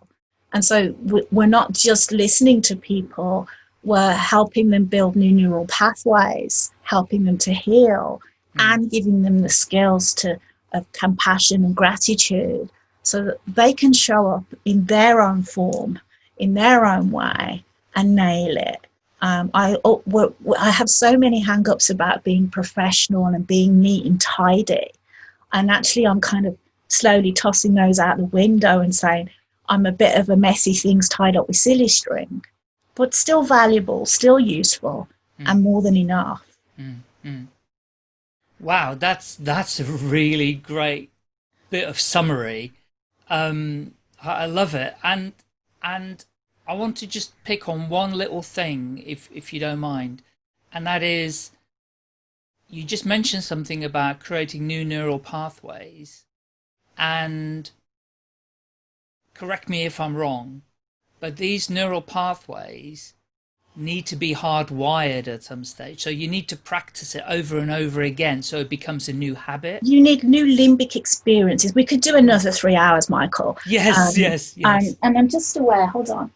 S3: And so, we- we're not just listening to people. We're helping them build new neural pathways, helping them to heal,
S2: Mm.
S3: and giving them the skills to of compassion and gratitude so that they can show up in their own form, in their own way, and nail it. Um, I, oh, I have so many hang ups about being professional and being neat and tidy. And actually, I'm kind of slowly tossing those out the window and saying, I'm a bit of a messy things tied up with silly string, but still valuable, still useful,
S2: Mm.
S3: and more than enough.
S2: Mm, mm. Wow, that's that's a really great bit of summary. Um, I, love it, and and I want to just pick on one little thing, if if you don't mind, and that is, you just mentioned something about creating new neural pathways, and correct me if I'm wrong, but these neural pathways need to be hardwired at some stage. So you need to practice it over and over again so it becomes a new habit.
S3: You need new limbic experiences. We could do another three hours, Michael.
S2: Yes,
S3: Um,
S2: yes, yes.
S3: And, and I'm just aware, hold on.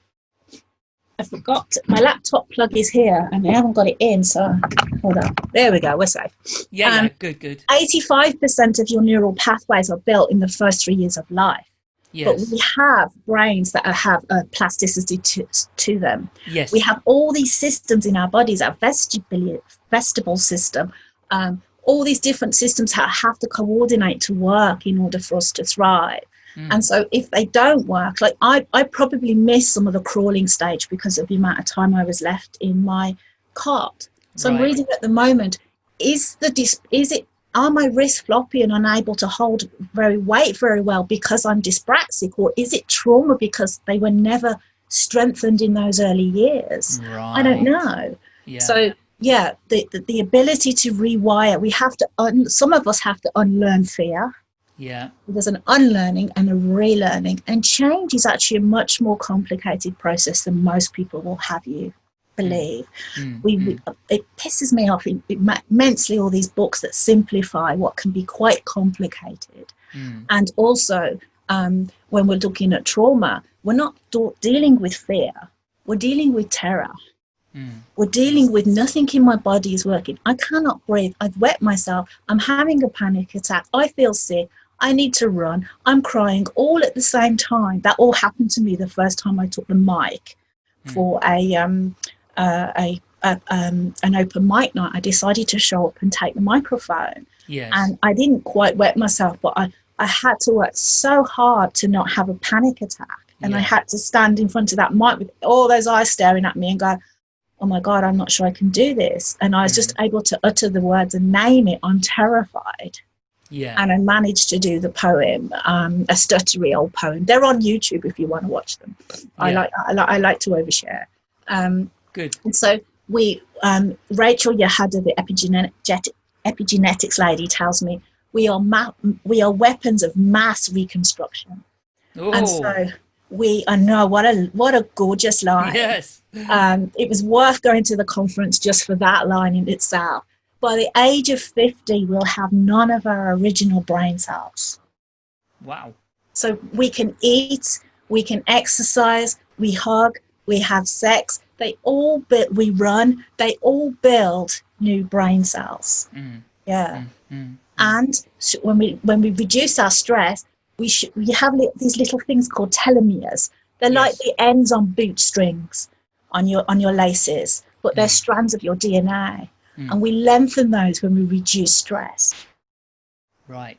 S3: I forgot my laptop plug is here and I haven't got it in, so hold on. There we go, we're safe.
S2: yeah, yeah,
S3: um,
S2: good, good.
S3: 85% of your neural pathways are built in the first three years of life. But we have brains that have a plasticity to, to them.
S2: yes.
S3: We have all these systems in our bodies, our vestibule, vestibule system, um, all these different systems ha- have to coordinate to work in order for us to thrive.
S2: Mm,
S3: And so if they don't work, like I, I probably missed some of the crawling stage because of the amount of time I was left in my cot. So I'm reading at the moment, is the dis- is it are my wrists floppy and unable to hold very weight very well because I'm dyspraxic, or is it trauma because they were never strengthened in those early years? I don't know.
S2: Yeah.
S3: So yeah, the, the the ability to rewire, we have to. Un- some of us have to unlearn fear
S2: yeah.
S3: there's an unlearning and a relearning and change is actually a much more complicated process than most people will have you believe
S2: Mm,
S3: we,
S2: mm,
S3: it pisses me off immensely all these books that simplify what can be quite complicated
S2: mm,
S3: and also um, when we're looking at trauma we're not dealing with fear we're dealing with terror
S2: mm.
S3: we're dealing with nothing in my body is working. I cannot breathe. I've wet myself. I'm having a panic attack. I feel sick. I need to run. I'm crying all at the same time. That all happened to me the first time I took the mic
S2: Mm.
S3: for a, um, uh, a, a um, an open mic night. I decided to show up and take the microphone,
S2: Yes.
S3: and I didn't quite wet myself, but I I had to work so hard to not have a panic attack, and I had to stand in front of that mic with all those eyes staring at me and go, oh my god i'm not sure i can do this. And i was just able to utter the words and name it. I'm terrified.
S2: Yeah.
S3: and i managed to do the poem um, a stuttery old poem. They're on youtube if you want to watch them. I like I, like I like to overshare. Um,
S2: Good.
S3: and so we um, Rachel Yehuda the epigenetic, epigenetics lady tells me we are we are weapons of mass reconstruction
S2: Oh,
S3: and so we i know what a what a gorgeous line
S2: yes. [laughs]
S3: um, it was worth going to the conference just for that line in itself. By the age of 50, we'll have none of our original brain cells.
S2: Wow.
S3: So we can eat, we can exercise, we hug, we have sex. They all build, we run, they all build new brain cells.
S2: Mm,
S3: Yeah.
S2: mm, mm, mm.
S3: And s- when we when we reduce our stress, we should we have li- these little things called telomeres. They're like the ends on boot strings on your on your laces, but they're
S2: Mm.
S3: strands of your DNA, and we lengthen those when we reduce stress.
S2: Right.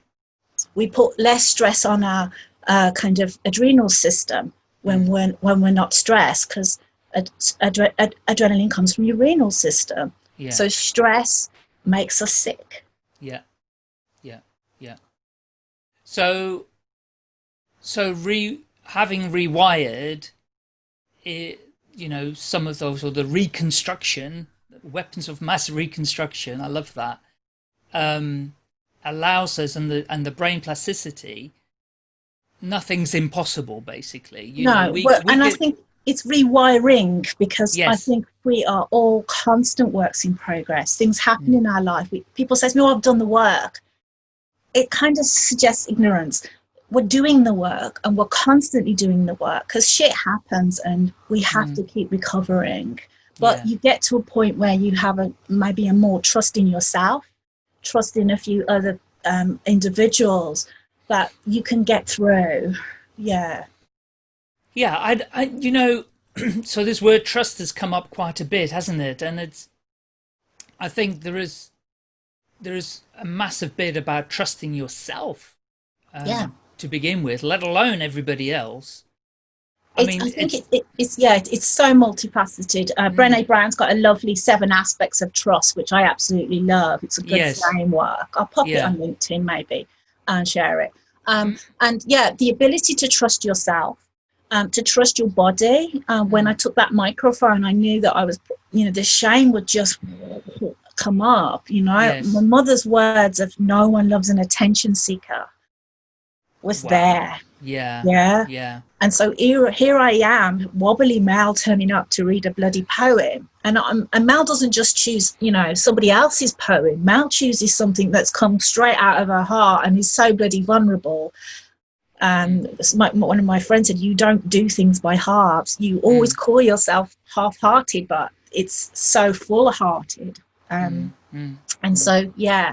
S3: We put less stress on our uh, kind of adrenal system when we're when we're not stressed because ad- adre- ad- adrenaline comes from your renal system.
S2: Yeah.
S3: So stress makes us sick.
S2: Yeah, yeah, yeah. So, so re having rewired, it, you know, some of those or the reconstruction, weapons of mass reconstruction. I love that. Um, allows us and the and the brain plasticity. Nothing's impossible, basically. You
S3: no,
S2: know, we,
S3: well,
S2: we
S3: and I think it's rewiring because I think we are all constant works in progress. Things happen
S2: Mm.
S3: in our life. We, people say to me, "Oh, I've done the work." It kind of suggests ignorance. We're doing the work, and we're constantly doing the work because shit happens, and we have
S2: Mm.
S3: to keep recovering. But
S2: Yeah.
S3: you get to a point where you have a maybe a more trust in yourself, trust in a few other um, individuals that you can get through. Yeah.
S2: Yeah, I, I, you know, [clears throat] so this word trust has come up quite a bit, hasn't it? And it's, I think there is, there is a massive bit about trusting yourself, um,
S3: Yeah.
S2: to begin with, let alone everybody else. I mean,
S3: I think
S2: it's,
S3: it, it, it's yeah, it's so multifaceted. Uh,
S2: Mm.
S3: Brené Brown's got a lovely seven aspects of trust, which I absolutely love. It's a good
S2: Yes.
S3: framework. I'll pop it on LinkedIn maybe and share it. Um,
S2: Mm.
S3: and yeah, the ability to trust yourself, um, to trust your body. Um, when. I took that microphone, I knew that I was, you know, the shame would just come up. You know,
S2: Yes.
S3: my mother's words of "no one loves an attention seeker" was
S2: Wow.
S3: there.
S2: yeah,
S3: Yeah.
S2: yeah,
S3: And so here, here I am, wobbly Mel turning up to read a bloody poem. And, I'm, and Mel doesn't just choose, you know, somebody else's poem. Mel chooses something that's come straight out of her heart and is so bloody vulnerable. And my, one of my friends said, You don't do things by halves. You always call yourself half hearted, but it's so full hearted. Um,
S2: mm, mm.
S3: And so, yeah,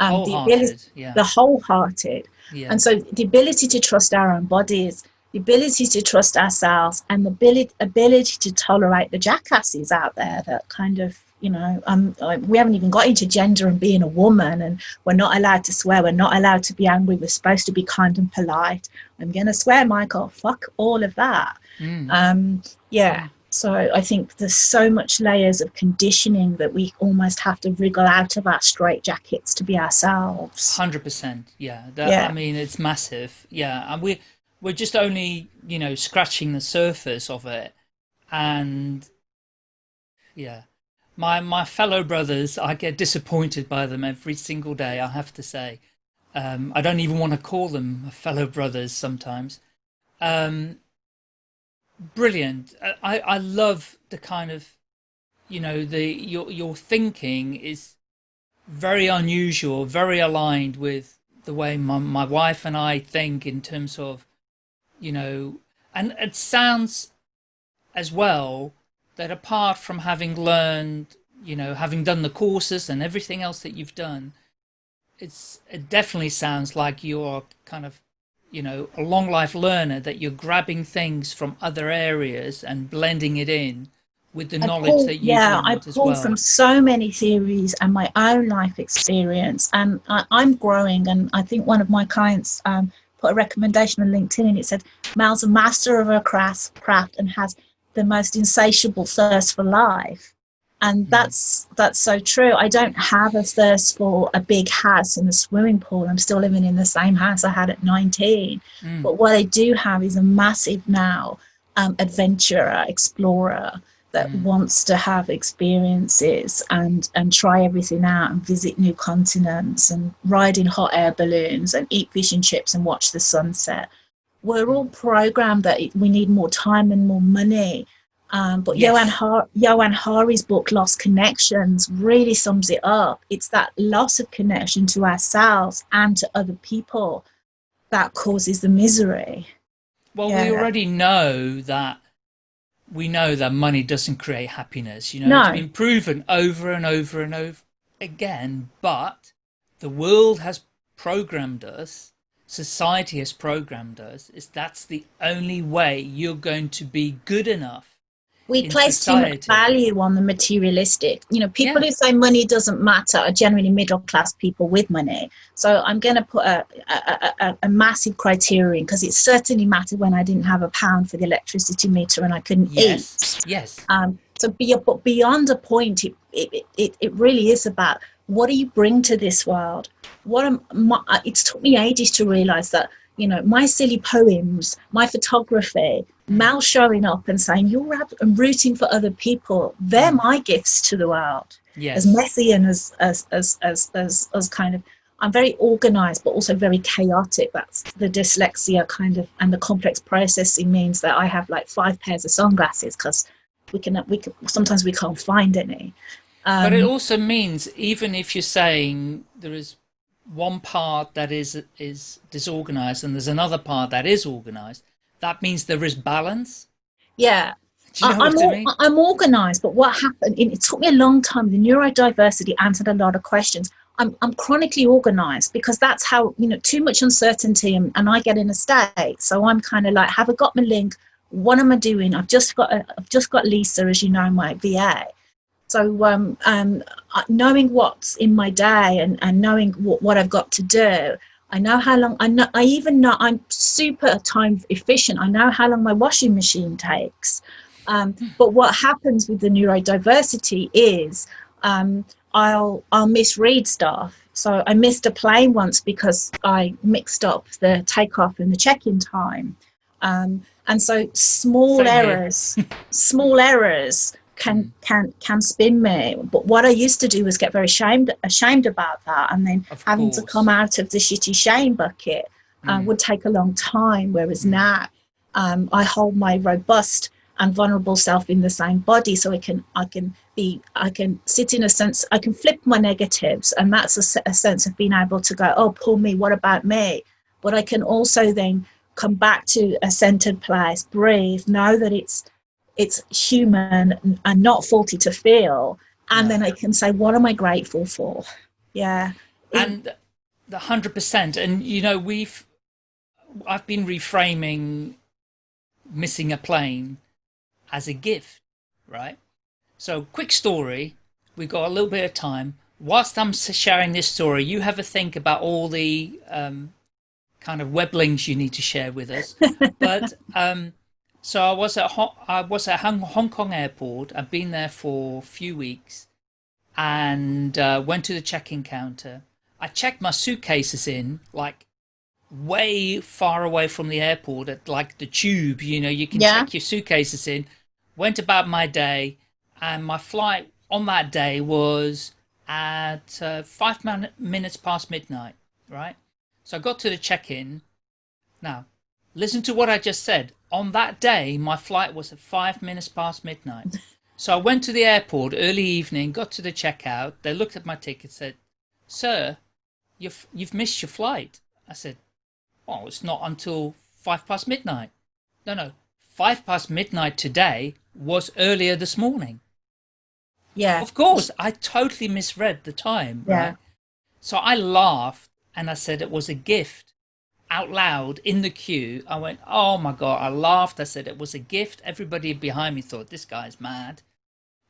S3: um, the ability,
S2: yeah,
S3: the wholehearted.
S2: yeah,
S3: And so the ability to trust our own bodies, the ability to trust ourselves, and the ability, ability to tolerate the jackasses out there that kind of, you know, um, we haven't even got into gender and being a woman, and we're not allowed to swear, we're not allowed to be angry, we're supposed to be kind and polite. I'm going to swear, Michael, fuck all of that.
S2: mm,
S3: Um, yeah. So I think there's so much layers of conditioning that we almost have to wriggle out of our straight jackets to be ourselves.
S2: hundred percent, yeah. That,
S3: Yeah.
S2: I mean, it's massive, yeah, and we we're just only you know scratching the surface of it, and yeah, my my fellow brothers, I get disappointed by them every single day. I have to say, um, I don't even want to call them fellow brothers sometimes. Um, brilliant. I I love the kind of you know the your your thinking is very unusual, very aligned with the way my, my wife and I think in terms of, you know, and it sounds as well that apart from having learned, you know, having done the courses and everything else that you've done, it's it definitely sounds like you're kind of, you know, a long life learner that you're grabbing things from other areas and blending it in with the
S3: I
S2: knowledge
S3: pull-
S2: that you've
S3: yeah, I pull
S2: well.
S3: from so many theories and my own life experience, and I, I'm growing. And I think one of my clients um, put a recommendation on LinkedIn, and it said, "Mal's a master of her craft, craft and has the most insatiable thirst for life." And
S2: Mhm.
S3: that's that's so true. I don't have a thirst for a big house and a swimming pool. I'm still living in the same house I had at 19.
S2: Mm,
S3: But what I do have is a massive now um, adventurer, explorer that
S2: Mm.
S3: wants to have experiences and and try everything out and visit new continents and ride in hot air balloons and eat fish and chips and watch the sunset. We're all programmed that we need more time and more money. Um, but
S2: Yes.
S3: Johann, Har- Johann Hari's book Lost Connections really sums it up. It's that loss of connection to ourselves and to other people that causes the misery.
S2: Well,
S3: Yeah.
S2: we already know that we know that money doesn't create happiness. You know,
S3: No.
S2: it's been proven over and over and over again. But the world has programmed us, society has programmed us. Is that's the only way you're going to be good enough
S3: we place too much value on the materialistic. You know, people
S2: Yeah.
S3: who say money doesn't matter are generally middle class people with money. So I'm going to put a, a, a, a massive criterion because it certainly mattered when I didn't have a pound for the electricity meter and I couldn't eat.
S2: Yes, yes,
S3: Um, so be, but beyond a point, it, it, it, it really is about what do you bring to this world? What am my, it's took me ages to realize that, you know, my silly poems, my photography, Mal showing up and saying, you're ab- and rooting for other people, they're my gifts to the world.
S2: yes.
S3: As messy and as, as, as, as, as, as kind of, I'm very organized, but also very chaotic. That's the dyslexia kind of, and the complex processing means that I have like five pairs of sunglasses because we can, we can, sometimes we can't find any. Um,
S2: But it also means even if you're saying there is one part that is is disorganized and there's another part that is organized, that means there is balance.
S3: yeah,
S2: you know
S3: I, am
S2: what I mean?
S3: I'm organized, but what happened? It, it took me a long time. The neurodiversity answered a lot of questions. I'm, I'm chronically organized because that's how you know too much uncertainty and, and I get in a state. So I'm kind of like, have I got my link? What am I doing? I've just got a, I've just got Lisa, as you know, my VA. So um, um, knowing what's in my day and, and knowing what, what I've got to do, I know how long. I know. I even know I'm super time efficient. I know how long my washing machine takes. Um, but what happens with the neurodiversity is um, I'll I'll misread stuff. So I missed a plane once because I mixed up the takeoff and the check-in time. Um, and so small
S2: Same
S3: errors, small errors can can can spin me. But what I used to do was get very ashamed ashamed about that, and then
S2: Of
S3: having to come out of the shitty shame bucket uh,
S2: Mm.
S3: would take a long time. Whereas now, um, I hold my robust and vulnerable self in the same body, so I can I can be I can sit in a sense I can flip my negatives, and that's a, a sense of being able to go, oh, poor me, what about me? But I can also then come back to a centered place, breathe, know that it's it's human and- not faulty to feel, and
S2: Yeah.
S3: then I can say, what am I grateful for? Yeah.
S2: and the hundred percent and you know we've i've been reframing missing a plane as a gift right so quick story we've got a little bit of time whilst i'm sharing this story you have a think about all the um, kind of web links you need to share with us [laughs] but um, so i was at Ho- i was at hong Hong kong airport i've been there for a few weeks and uh, went to the check-in counter. I checked my suitcases in like way far away from the airport at like the tube. You know, you can
S3: Yeah.
S2: check your suitcases in. Went about my day, and my flight on that day was at uh, five min- minutes past midnight. Right, so I got to the check-in. Now, listen to what I just said. On that day, my flight was at five minutes past midnight. So I went to the airport early evening, got to the checkout. They looked at my ticket, said, "Sir, you've you've missed your flight." I said, "Well, it's not until five past midnight." No, no, five past midnight today was earlier this morning.
S3: Yeah.
S2: Of course, I totally misread the time.
S3: Yeah.
S2: Right? So I laughed and I said it was a gift out loud in the queue. I went, oh my God. I laughed. I said it was a gift. Everybody behind me thought this guy's mad.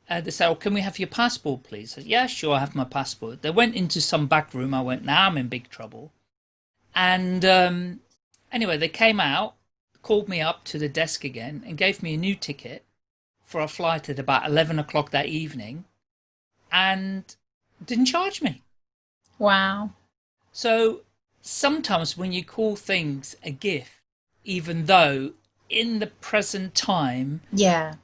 S2: Uh, they said, oh, can we have your passport, please? I said, yeah, sure, I have my passport. They went into some back room. I went, now I'm in big trouble. And um, anyway, they came out, called me up to the desk again, and gave me a new ticket for a flight at about 11 o'clock that evening and didn't charge me.
S3: Wow.
S2: So sometimes when you call things a gift, even though in the present time
S3: Yeah.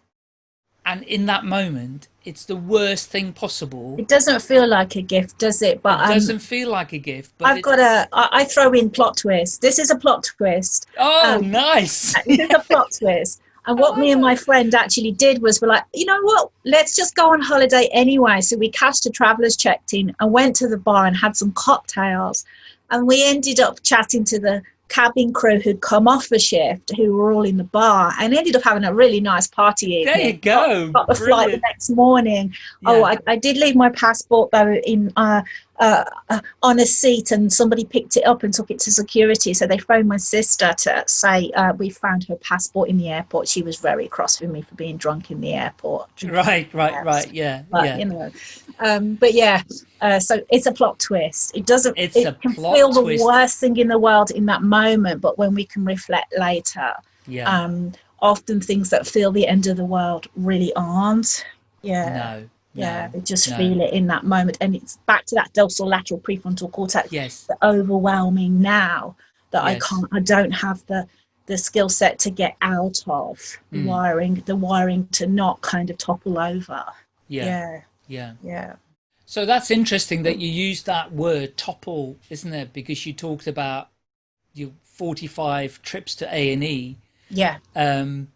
S2: and in that moment, it's the worst thing possible.
S3: It doesn't feel like a gift, does it? But
S2: it
S3: um,
S2: doesn't feel like a gift, but
S3: I've
S2: it-
S3: got a. I, I throw in plot twist. This is a plot twist.
S2: oh,
S3: um,
S2: nice. [laughs]
S3: This is a plot twist. [laughs] And what me and my friend actually did was we're like, you know what? Let's just go on holiday anyway. So we cashed a traveller's checked in and went to the bar and had some cocktails. And we ended up chatting to the cabin crew who'd come off a shift who were all in the bar and ended up having a really nice party evening.
S2: There you go.
S3: Got, got the flight the next morning. Oh, I, I did leave my passport though in uh, uh, uh, on a seat, and somebody picked it up and took it to security. So they phoned my sister to say uh, we found her passport in the airport. She was very cross with me for being drunk in the airport.
S2: Right, right, right. Yeah,
S3: But
S2: yeah.
S3: you know, um, but yeah. Uh, so it's a plot twist. It doesn't.
S2: It's
S3: it
S2: a
S3: can feel
S2: twist.
S3: the worst thing in the world in that moment, but when we can reflect later,
S2: yeah.
S3: um, often things that feel the end of the world really aren't. Yeah.
S2: no.
S3: Yeah, they just
S2: no.
S3: feel it in that moment, and it's back to that dorsolateral prefrontal cortex.
S2: Yes.
S3: The overwhelming now that I can't, I don't have the the skill set to get out of the
S2: Mm.
S3: wiring, the wiring to not kind of topple over.
S2: Yeah.
S3: Yeah,
S2: Yeah.
S3: yeah,
S2: So that's interesting that you use that word topple, isn't it? Because you talked about your 45 trips to A&E.
S3: yeah.
S2: Um,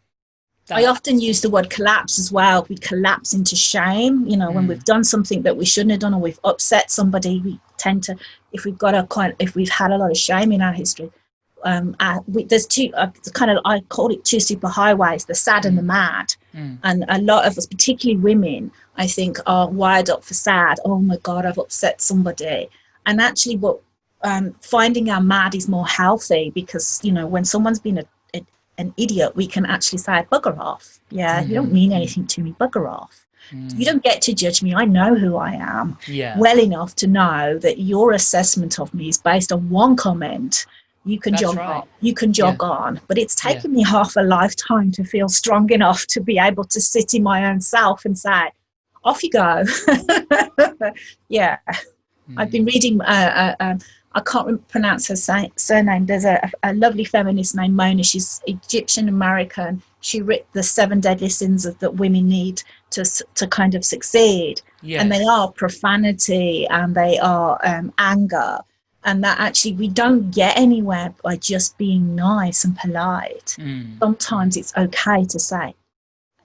S3: I often use the word collapse as well. We collapse into shame. You know, when
S2: Mm.
S3: we've done something that we shouldn't have done, or we've upset somebody, we tend to, if we've got a kind, if we've had a lot of shame in our history, um, uh, we, there's two uh, kind of I call it two super highways: the sad and the mad.
S2: Mm.
S3: And a lot of us, particularly women, I think, are wired up for sad. Oh my God, I've upset somebody. And actually, what um, finding our mad is more healthy because you know when someone's been a, an idiot, we can actually say bugger off. Yeah, you don't
S2: Mhm.
S3: mean anything to me. Bugger off.
S2: Mm.
S3: You don't get to judge me. I know who I am
S2: Yeah.
S3: well enough to know that your assessment of me is based on one comment. You can
S2: That's
S3: jog
S2: right.
S3: on. You can jog on. But it's
S2: Yeah.
S3: taken me half a lifetime to feel strong enough to be able to sit in my own self and say, "Off you go." [laughs] yeah, I've
S2: Mm.
S3: been reading. Uh, uh, um, I can't pronounce her sa- surname. There's a, a lovely feminist named Mona. She's Egyptian American. She wrote the seven deadly sins of, that women need to to kind of succeed
S2: Yes.
S3: and they are profanity and they are um, anger and that actually we don't get anywhere by just being nice and polite
S2: Mm.
S3: sometimes it's okay to say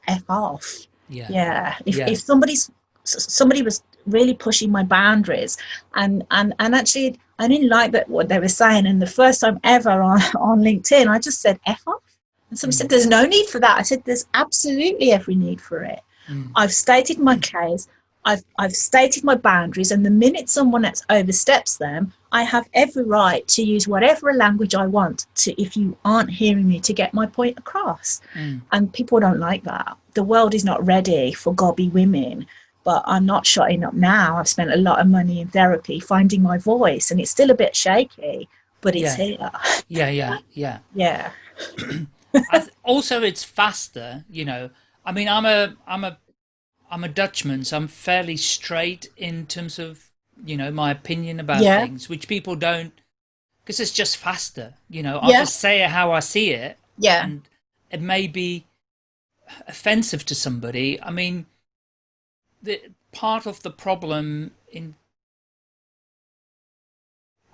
S3: f off
S2: Yeah.
S3: yeah if,
S2: Yeah.
S3: if somebody's somebody was really pushing my boundaries and and and actually i didn't like that what they were saying and the first time ever on, [laughs] on linkedin i just said f off and somebody
S2: Mm.
S3: said there's no need for that i said there's absolutely every need for it
S2: Mm.
S3: I've stated my case. I've, I've stated my boundaries, and the minute someone else oversteps them, I have every right to use whatever language I want to, if you aren't hearing me, to get my point across.
S2: Mm.
S3: And people don't like that. The world is not ready for gobby women, but I'm not shutting up now. I've spent a lot of money in therapy finding my voice, and it's still a bit shaky, but it's
S2: Yeah.
S3: here.
S2: Yeah. Yeah. Yeah. [laughs]
S3: Yeah. [clears throat]
S2: Th- also, it's faster. You know, I mean, I'm a, I'm a, I'm a Dutchman, so I'm fairly straight in terms of, you know, my opinion about
S3: Yeah.
S2: things, which people don't, because it's just faster. You know, I'll
S3: Yeah.
S2: just say it how I see it,
S3: Yeah.
S2: and it may be offensive to somebody. I mean, the part of the problem in.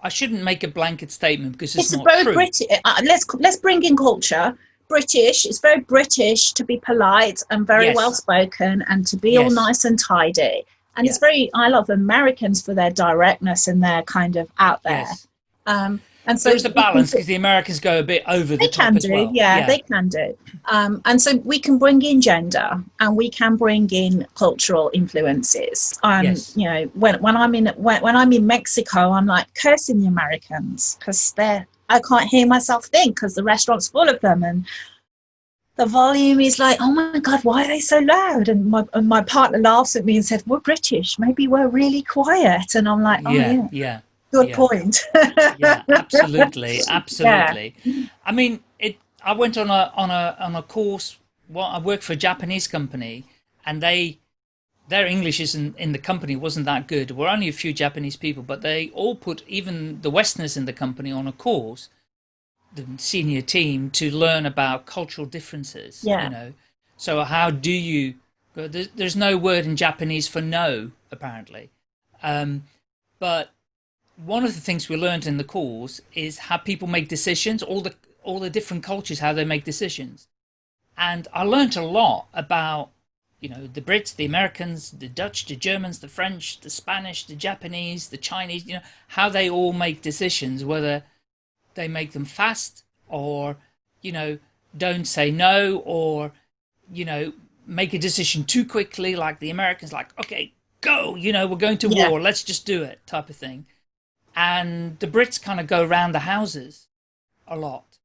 S2: I shouldn't make a blanket statement because it's,
S3: it's
S2: not
S3: very
S2: true.
S3: British. Uh, let's let's bring in culture. British. It's very British to be polite and very
S2: Yes.
S3: well spoken and to be all nice and tidy. And it's very. I love Americans for their directness and their kind of out there.
S2: Yes.
S3: Um, and so
S2: There's a balance because the Americans go a bit over the
S3: they
S2: top
S3: can
S2: as
S3: do,
S2: well.
S3: yeah, they can do. Um, and so we can bring in gender and we can bring in cultural influences. Um,
S2: Yes.
S3: You know, when, when I'm in when, when I'm in Mexico, I'm like cursing the Americans because they're I can't hear myself think because the restaurant's full of them and the volume is like, oh my god, why are they so loud? And my and my partner laughs at me and says, "We're British. Maybe we're really quiet." And I'm like, "Oh
S2: yeah,
S3: yeah,
S2: yeah,
S3: good
S2: yeah.
S3: point."
S2: yeah, [laughs] absolutely, absolutely. I mean, it. I went on a on a on a course. Well, I worked for a Japanese company, and they their English isn't in the company wasn't that good. We're only a few Japanese people, but they all put even the Westerners in the company on a course, the senior team, to learn about cultural differences.
S3: Yeah.
S2: You know, so how do you? There's, there's no word in Japanese for no, apparently, um, but one of the things we learned in the course is how people make decisions, all the all the different cultures, how they make decisions. And I learned a lot about, you know, the Brits, the Americans, the Dutch, the Germans, the French, the Spanish, the Japanese, the Chinese, you know, how they all make decisions, whether they make them fast or, you know, don't say no or, you know, make a decision too quickly like the Americans like, okay, go, you know, we're going to
S3: Yeah.
S2: war, let's just do it type of thing. And the Brits kind of go around the houses a lot.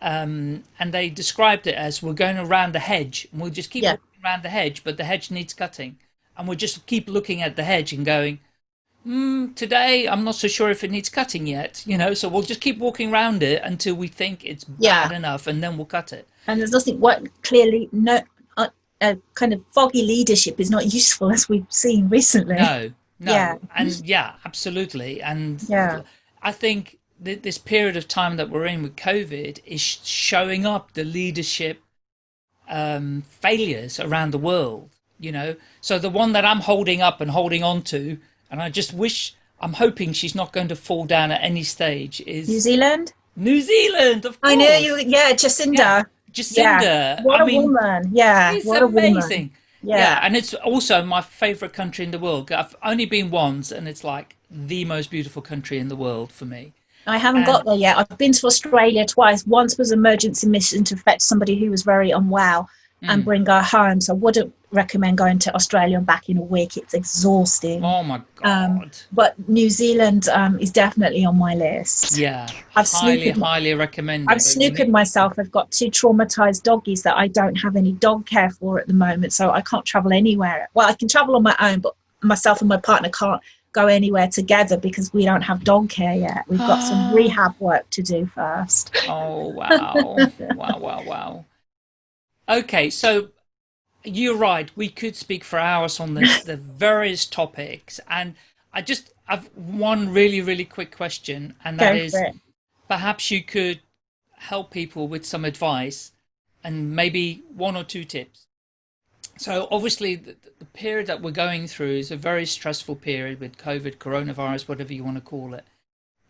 S2: Um, and they described it as we're going around the hedge and we'll just keep
S3: Yeah.
S2: around the hedge, but the hedge needs cutting. And we'll just keep looking at the hedge and going, mm, today I'm not so sure if it needs cutting yet, you know, so we'll just keep walking around it until we think it's
S3: Yeah.
S2: bad enough and then we'll cut it.
S3: and there's nothing what clearly no uh, uh, kind of foggy leadership is not [laughs] useful as we've seen recently
S2: No, no.
S3: Yeah.
S2: And yeah, absolutely. And
S3: Yeah.
S2: I think th- this period of time that we're in with COVID is showing up the leadership um, failures around the world, you know. So the one that I'm holding up and holding on to, and I just wish, I'm hoping she's not going to fall down at any stage, is
S3: new zealand
S2: New Zealand, of course.
S3: i know you yeah jacinda
S2: Yeah. Jacinda.
S3: yeah what
S2: I
S3: a
S2: mean,
S3: woman yeah
S2: it's
S3: what a woman
S2: amazing.
S3: Yeah,
S2: Yeah. and it's also my favorite country in the world. I've only been once, and it's like the most beautiful country in the world for me.
S3: I haven't
S2: And-
S3: got there yet. I've been to Australia twice. Once was emergency mission to fetch somebody who was very unwell and
S2: Mm.
S3: bring her home. So I wouldn't recommend going to Australia and back in a week. It's exhausting.
S2: Oh my
S3: Um,
S2: god!
S3: But New Zealand um, is definitely on my list.
S2: yeah,
S3: I've
S2: highly,
S3: snookered-
S2: highly recommend.
S3: I've snookered myself. I've got two traumatized doggies that I don't have any dog care for at the moment, so I can't travel anywhere. Well, I can travel on my own, but myself and my partner can't go anywhere together because we don't have dog care yet. We've got some [gasps] rehab work to do first.
S2: Oh wow! wow! Wow! Wow! Okay, so you're right. We could speak for hours on this, [laughs] the various topics, and I just have one really, really quick question, and that is. perhaps you could help people with some advice and maybe one or two tips. So obviously the, the period that we're going through is a very stressful period with COVID, coronavirus, whatever you want to call it.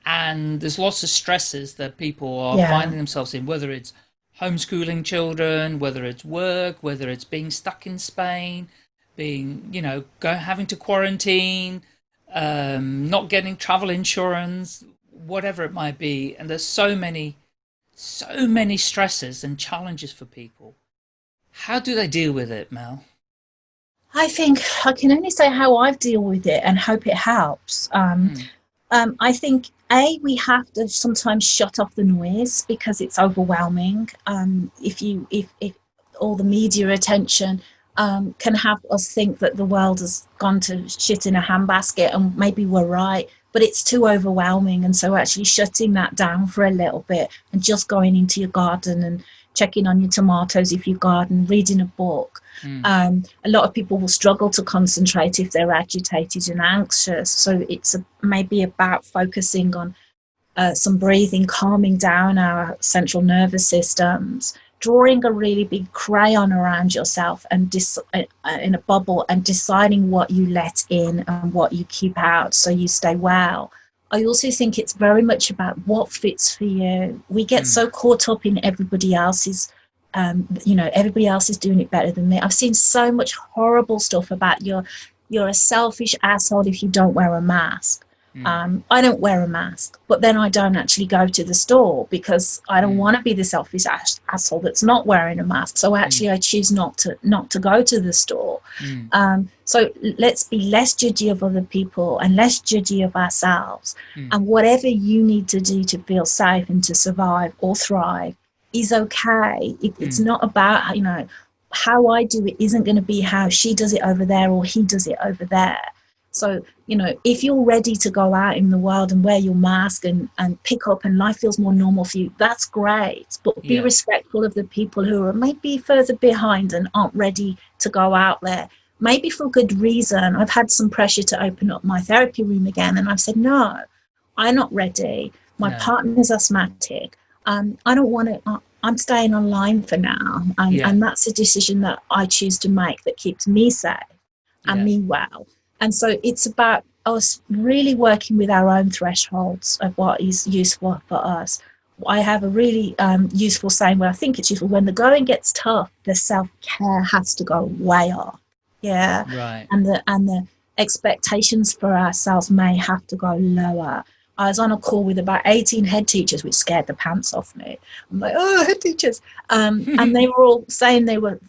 S2: And there's lots of stresses that people are
S3: Yeah.
S2: finding themselves in, whether it's homeschooling children, whether it's work, whether it's being stuck in Spain, being, you know, go, having to quarantine, um, not getting travel insurance, whatever it might be. And there's so many, so many stresses and challenges for people. How do they deal with it, Mel?
S3: I think I can only say how I deal with it and hope it helps. Um,
S2: Hmm.
S3: um, I think a we have to sometimes shut off the noise because it's overwhelming. Um, if you if if all the media attention um, can have us think that the world has gone to shit in a handbasket, and maybe we're right, but it's too overwhelming. And so actually shutting that down for a little bit and just going into your garden and checking on your tomatoes if you garden, reading a book.
S2: Mm.
S3: Um, a lot of people will struggle to concentrate if they're agitated and anxious. So it's a, maybe about focusing on uh, some breathing, calming down our central nervous systems, drawing a really big crayon around yourself and dis- uh, uh, in a bubble and deciding what you let in and what you keep out so you stay well. I also think it's very much about what fits for you. We get
S2: Mm.
S3: so caught up in everybody else's um, you know everybody else is doing it better than me i've seen so much horrible stuff about you're you're a selfish asshole if you don't wear a mask
S2: Mm.
S3: um, i don't wear a mask but then i don't actually go to the store because i don't
S2: Mm.
S3: want to be the selfish ass- asshole that's not wearing a mask so actually i choose not to not to go to the store
S2: Mm.
S3: um, so let's be less judgy of other people and less judgy of ourselves.
S2: Mm.
S3: And whatever you need to do to feel safe and to survive or thrive is okay. It, It's
S2: Mm.
S3: not about, you know, how I do it isn't going to be how she does it over there or he does it over there. So, you know, if you're ready to go out in the world and wear your mask and, and pick up and life feels more normal for you, that's great. But be
S2: Yeah.
S3: respectful of the people who are maybe further behind and aren't ready to go out there maybe for good reason. I've had some pressure to open up my therapy room again, and I've said, no, I'm not ready. My
S2: No.
S3: partner's asthmatic. Um, I don't want to. I'm staying online for now, and,
S2: Yeah.
S3: and that's a decision that I choose to make that keeps me safe and
S2: Yeah.
S3: me well. And so it's about us really working with our own thresholds of what is useful for us. I have a really um, useful saying where I think it's useful when the going gets tough, the self care has to go way up. Yeah
S2: Right.
S3: and the and the expectations for ourselves may have to go lower I was on a call with about 18 head teachers, which scared the pants off me. I'm like, oh, head teachers. Um, [laughs] and they were all saying they were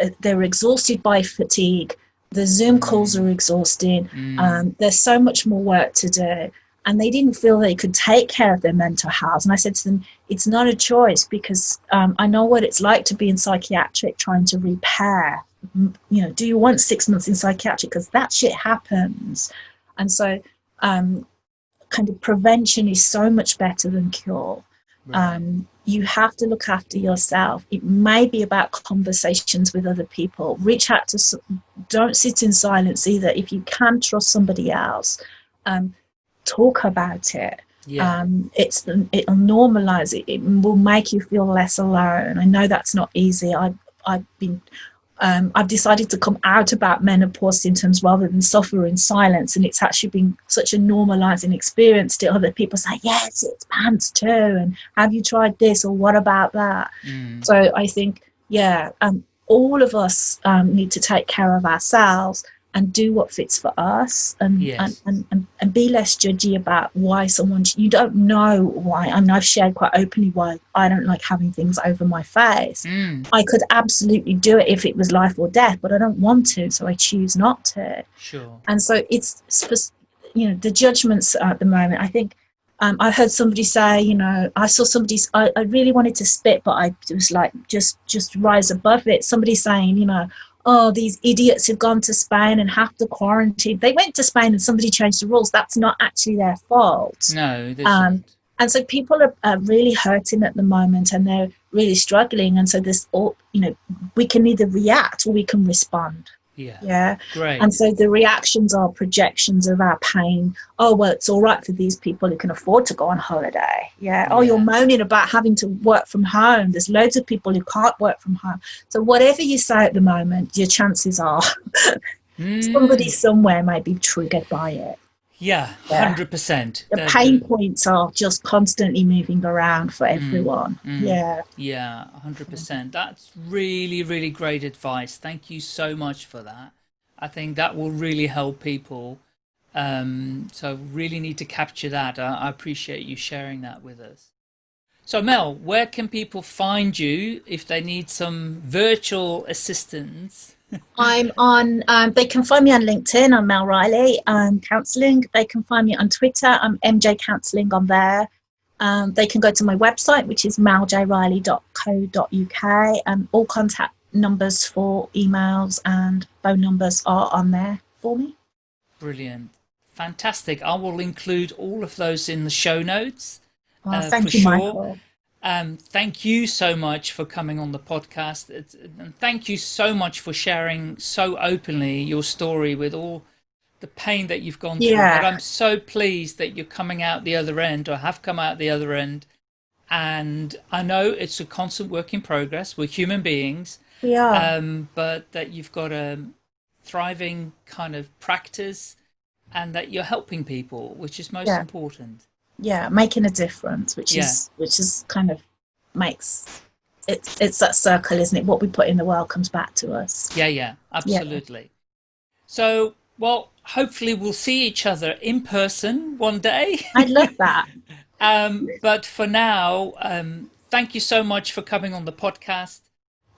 S3: uh, they were exhausted by fatigue. The Zoom calls are exhausting.
S2: Mm.
S3: Um, there's so much more work to do. And they didn't feel they could take care of their mental health. And I said to them, it's not a choice because um, I know what it's like to be in psychiatric trying to repair. You know, do you want six months in psychiatric? Because that shit happens. And so, um, kind of prevention is so much better than cure.
S2: Right.
S3: Um, you have to look after yourself. It may be about conversations with other people. Reach out to, don't sit in silence either. If you can trust somebody else, um, talk about it.
S2: yeah.
S3: Um, it's it'll normalize it. It will make you feel less alone. I know that's not easy. I've I've been um, I've decided to come out about menopause symptoms rather than suffer in silence, and it's actually been such a normalizing experience to other people say, "Yes, it's pants too," and "Have you tried this?" or "What about that?"
S2: Mm.
S3: So I think, yeah, um, all of us um, need to take care of ourselves and do what fits for us and,
S2: Yes.
S3: and, and, and, and be less judgy about why someone, you don't know why. I mean, I've shared quite openly why I don't like having things over my face.
S2: Mm.
S3: I could absolutely do it if it was life or death, but I don't want to, so I choose not to
S2: Sure.
S3: and so it's you know the judgments at the moment i think um, i heard somebody say you know i saw somebody, I, I really wanted to spit but i was like just just rise above it somebody saying you know oh these idiots have gone to spain and have to quarantine. They went to spain and somebody changed the rules. That's not actually their fault.
S2: No, this
S3: Um, and so people are, are really hurting at the moment and they're really struggling. And so this all you know we can either react or we can respond
S2: Yeah.
S3: yeah
S2: Great.
S3: and so the reactions are projections of our pain. Oh, well, it's all right for these people who can afford to go on holiday. Yeah. Oh, you're moaning about having to work from home. There's loads of people who can't work from home. So, whatever you say at the moment, your chances are [laughs]
S2: Mm.
S3: somebody somewhere might be triggered by it.
S2: Yeah,
S3: Yeah.
S2: hundred percent.
S3: The pain points are just constantly moving around for everyone.
S2: mm.
S3: Yeah.
S2: Yeah, hundred percent. That's really, really great advice. Thank you so much for that. I think that will really help people. Um, so really need to capture that. I, I appreciate you sharing that with us. So Mel, where can people find you if they need some virtual assistance?
S3: I'm on, um, they can find me on LinkedIn. I'm Mel Riley, um, counselling. They can find me on Twitter. I'm MJ Counselling on there. Um, they can go to my website, which is meljriley.co.uk. And all contact numbers for emails and phone numbers are on there for me.
S2: Brilliant. Fantastic. I will include all of those in the show notes.
S3: Oh,
S2: Uh,
S3: thank you,
S2: sure.
S3: Michael.
S2: Um, thank you so much for coming on the podcast. It's, and thank you so much for sharing so openly your story with all the pain that you've gone through.
S3: Yeah.
S2: But I'm so pleased that you're coming out the other end or have come out the other end. And I know it's a constant work in progress. We're human beings,
S3: are.
S2: um, but that you've got a thriving kind of practice and that you're helping people, which is most
S3: Yeah.
S2: important.
S3: Yeah, making a difference, which
S2: Yeah.
S3: is which is kind of makes it's it's that circle, isn't it? What we put in the world comes back to us.
S2: Yeah, yeah, absolutely. So, well, hopefully we'll see each other in person one day.
S3: I'd love that. [laughs]
S2: um, but for now, um, thank you so much for coming on the podcast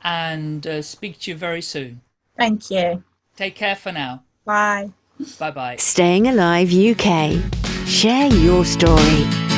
S2: and uh, speak to you very soon.
S3: Thank you.
S2: Take care for now.
S3: Bye.
S2: Bye bye.
S1: Staying Alive UK. Share your story.